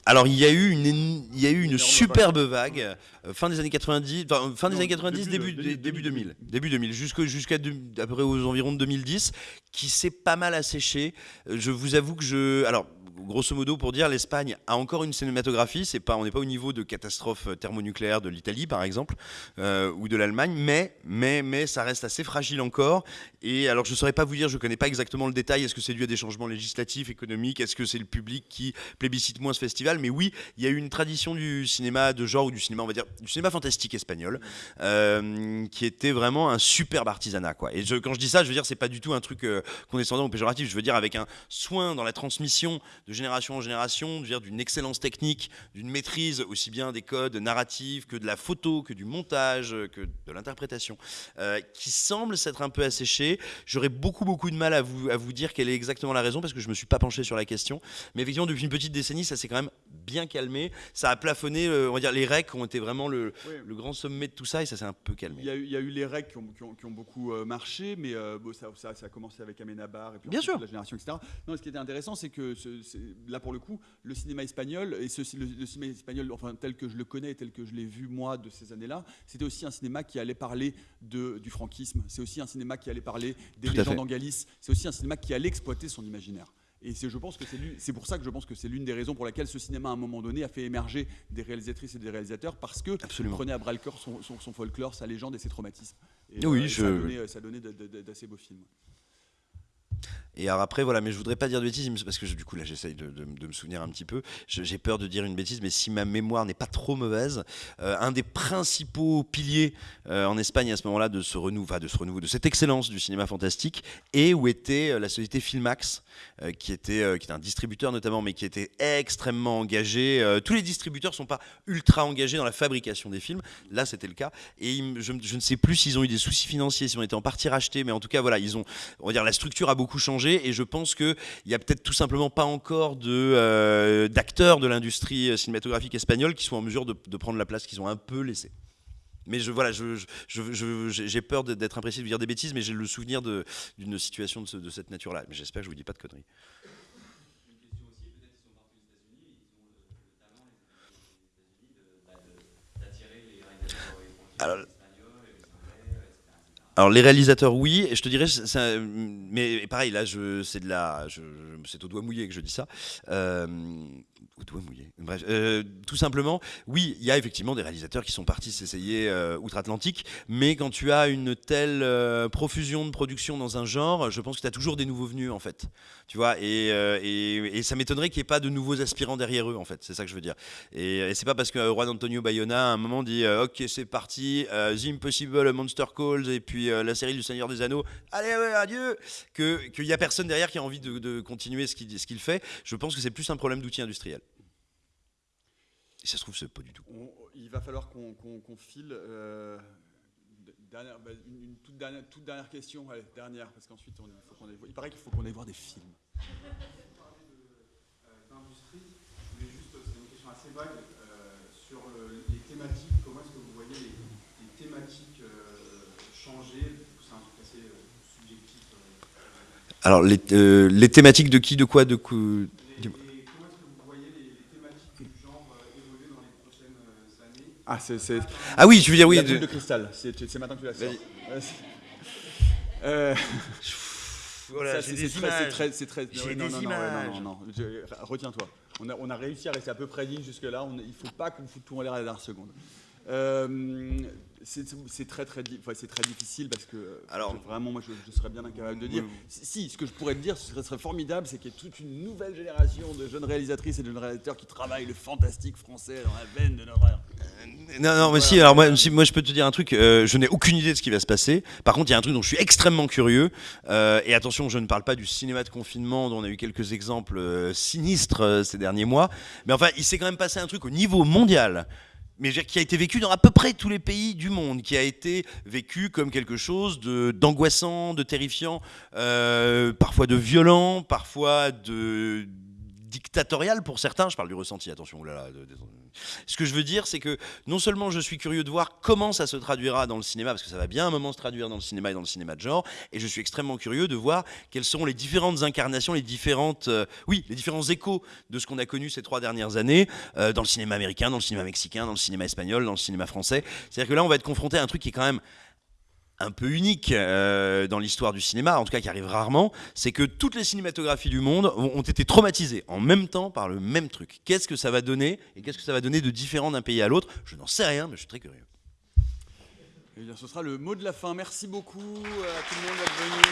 Alors, il y a eu une, il y a eu une superbe vague euh, fin des années 90, fin des années 90, début, début, 2000, début 2000, jusqu'à jusqu'à à peu près aux environs de 2010, qui s'est pas mal asséché. Euh, je vous avoue que je, alors grosso modo, pour dire, l'Espagne a encore une cinématographie. C'est pas, on n'est pas au niveau de catastrophe thermonucléaire de l'Italie, par exemple, euh, ou de l'Allemagne, mais, mais, mais ça reste assez fragile encore. Et alors, je ne saurais pas vous dire, je ne connais pas exactement le détail. Est-ce que c'est dû à des changements législatifs, économiques? Est-ce que c'est le public qui plébiscite moins ce festival? Mais oui, il y a eu une tradition du cinéma de genre ou du cinéma, on va dire, du cinéma fantastique espagnol, euh, qui était vraiment un superbe artisanat, quoi. Et quand je dis ça, je veux dire, c'est pas du tout un truc euh, condescendant ou péjoratif. Je veux dire avec un soin dans la transmission de génération en génération, d'une excellence technique, d'une maîtrise aussi bien des codes narratifs que de la photo, que du montage, que de l'interprétation, euh, qui semble s'être un peu asséché. J'aurais beaucoup beaucoup de mal à vous, à vous dire quelle est exactement la raison parce que je me suis pas penché sur la question. Mais effectivement, depuis une petite décennie, ça s'est quand même bien calmé. Ça a plafonné, euh, on va dire, les recs ont été vraiment le, le, grand sommet de tout ça et ça s'est un peu calmé. Il y a, eu, les recs qui ont, qui ont, beaucoup euh, marché, mais ça, ça, ça, a commencé avec Amenabar et puis bien sûr. la génération, etc. Non, ce qui était intéressant, c'est que ce, là pour le coup, le cinéma espagnol, et ce, le, cinéma espagnol, enfin tel que je le connais, tel que je l'ai vu moi de ces années-là, c'était aussi un cinéma qui allait parler de, du franquisme, c'est aussi un cinéma qui allait parler des légendes en Galice, c'est aussi un cinéma qui allait exploiter son imaginaire. Et je pense que c'est pour ça que je pense que c'est l'une des raisons pour laquelle ce cinéma, à un moment donné, a fait émerger des réalisatrices et des réalisateurs, parce que prenait à bras le corps son, son, folklore, sa légende et ses traumatismes. Et, oui, euh, ça donnait, d'assez beaux films. Et alors après, voilà, mais je voudrais pas dire de bêtises, parce que du coup, là, j'essaye de, me souvenir un petit peu. J'ai peur de dire une bêtise, mais si ma mémoire n'est pas trop mauvaise, euh, un des principaux piliers euh, en Espagne à ce moment-là de ce renouveau, de ce renouveau, de cette excellence du cinéma fantastique, et où était euh, la société Filmax, qui, était, qui était un distributeur notamment, mais qui était extrêmement engagé. tous les distributeurs sont pas ultra engagés dans la fabrication des films. Là, c'était le cas. Et je, je, ne sais plus s'ils ont eu des soucis financiers, s'ils ont été en partie rachetés, mais en tout cas, voilà, ils ont, on va dire, la structure a beaucoup changé et je pense qu'il n'y a peut-être tout simplement pas encore euh, d'acteurs de, l'industrie cinématographique espagnole qui sont en mesure de, prendre la place qu'ils ont un peu laissée. Mais voilà, j'ai peur d'être imprécis de dire des bêtises, mais j'ai le souvenir d'une situation de, de cette nature-là. Mais j'espère que je ne vous dis pas de conneries. Alors, alors les réalisateurs oui, je te dirais, mais pareil là, c'est de la, c'est au doigt mouillé que je dis ça. Euh, au mouillé. Bref, euh, tout simplement, oui, il y a effectivement des réalisateurs qui sont partis s'essayer euh, outre-Atlantique, mais quand tu as une telle profusion de production dans un genre, je pense que tu as toujours des nouveaux venus en fait. Tu vois, et, et, ça m'étonnerait qu'il n'y ait pas de nouveaux aspirants derrière eux en fait. C'est ça que je veux dire. Et, c'est pas parce que Juan Antonio Bayona à un moment dit, ok, c'est parti, The Impossible Monster Calls et puis euh, la série du Seigneur des Anneaux, allez, ouais, adieu, qu'il n'y a personne derrière qui a envie de, continuer ce qu'il fait. Je pense que c'est plus un problème d'outils industriels. Et ça se trouve, c'est pas du tout. il va falloir qu'on file. Euh, dernière, bah, une, toute, dernière, toute dernière question, allez, dernière, parce qu'ensuite il, faut qu'on il paraît qu'il faut qu'on aille voir des films. d'industrie, je voulais juste, c'est une question assez vague, sur les thématiques, comment est-ce que vous voyez les, thématiques changer? C'est un truc assez subjectif. Alors, les, les, thématiques de qui, de quoi, de quoi Ah, c'est. Ah oui, je veux dire, oui. La boule de cristal. C'est maintenant que tu la sors. Euh... Voilà, c'est très, c'est très. J'ai non, des non, images. Non, non, non, Retiens-toi. On a, on a réussi à rester à peu près digne jusque-là. Il ne faut pas qu'on foute tout en l'air à la dernière seconde. Euh, c'est très très, c'est très difficile parce que Alors, vraiment moi je, serais bien incapable de dire. Si, ce que je pourrais te dire, ce serait formidable, c'est qu'il y ait toute une nouvelle génération de jeunes réalisatrices et de jeunes réalisateurs qui travaillent le fantastique français dans la veine de notre non, non, mais si, alors moi, moi je peux te dire un truc, euh, je n'ai aucune idée de ce qui va se passer. Par contre, il y a un truc dont je suis extrêmement curieux. Euh, et attention, je ne parle pas du cinéma de confinement dont on a eu quelques exemples euh, sinistres ces derniers mois. Mais enfin, il s'est quand même passé un truc au niveau mondial mais qui a été vécu dans à peu près tous les pays du monde, qui a été vécu comme quelque chose d'angoissant, de, terrifiant, parfois de violent, parfois de dictatorial pour certains. Je parle du ressenti, attention. Là, Ce que je veux dire, c'est que non seulement je suis curieux de voir comment ça se traduira dans le cinéma, parce que ça va bien un moment se traduire dans le cinéma et dans le cinéma de genre, et je suis extrêmement curieux de voir quelles seront les différentes incarnations, les différentes, euh, oui, les différents échos de ce qu'on a connu ces trois dernières années euh, dans le cinéma américain, dans le cinéma mexicain, dans le cinéma espagnol, dans le cinéma français. C'est-à-dire que là, on va être confronté à un truc qui est quand même un peu unique euh, dans l'histoire du cinéma, en tout cas qui arrive rarement, c'est que toutes les cinématographies du monde ont, été traumatisées en même temps par le même truc. Qu'est-ce que ça va donner et qu'est-ce que ça va donner de différent d'un pays à l'autre? Je n'en sais rien, mais je suis très curieux. Eh bien, ce sera le mot de la fin. Merci beaucoup à tout le monde d'être venu.